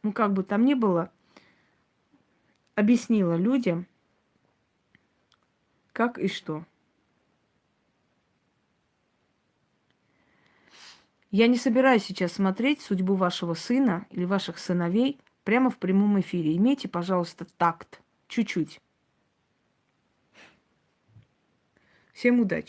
Ну, как бы там ни было, объяснила людям, как и что. Я не собираюсь сейчас смотреть судьбу вашего сына или ваших сыновей – прямо в прямом эфире. Имейте, пожалуйста, такт. Чуть-чуть. Всем удачи.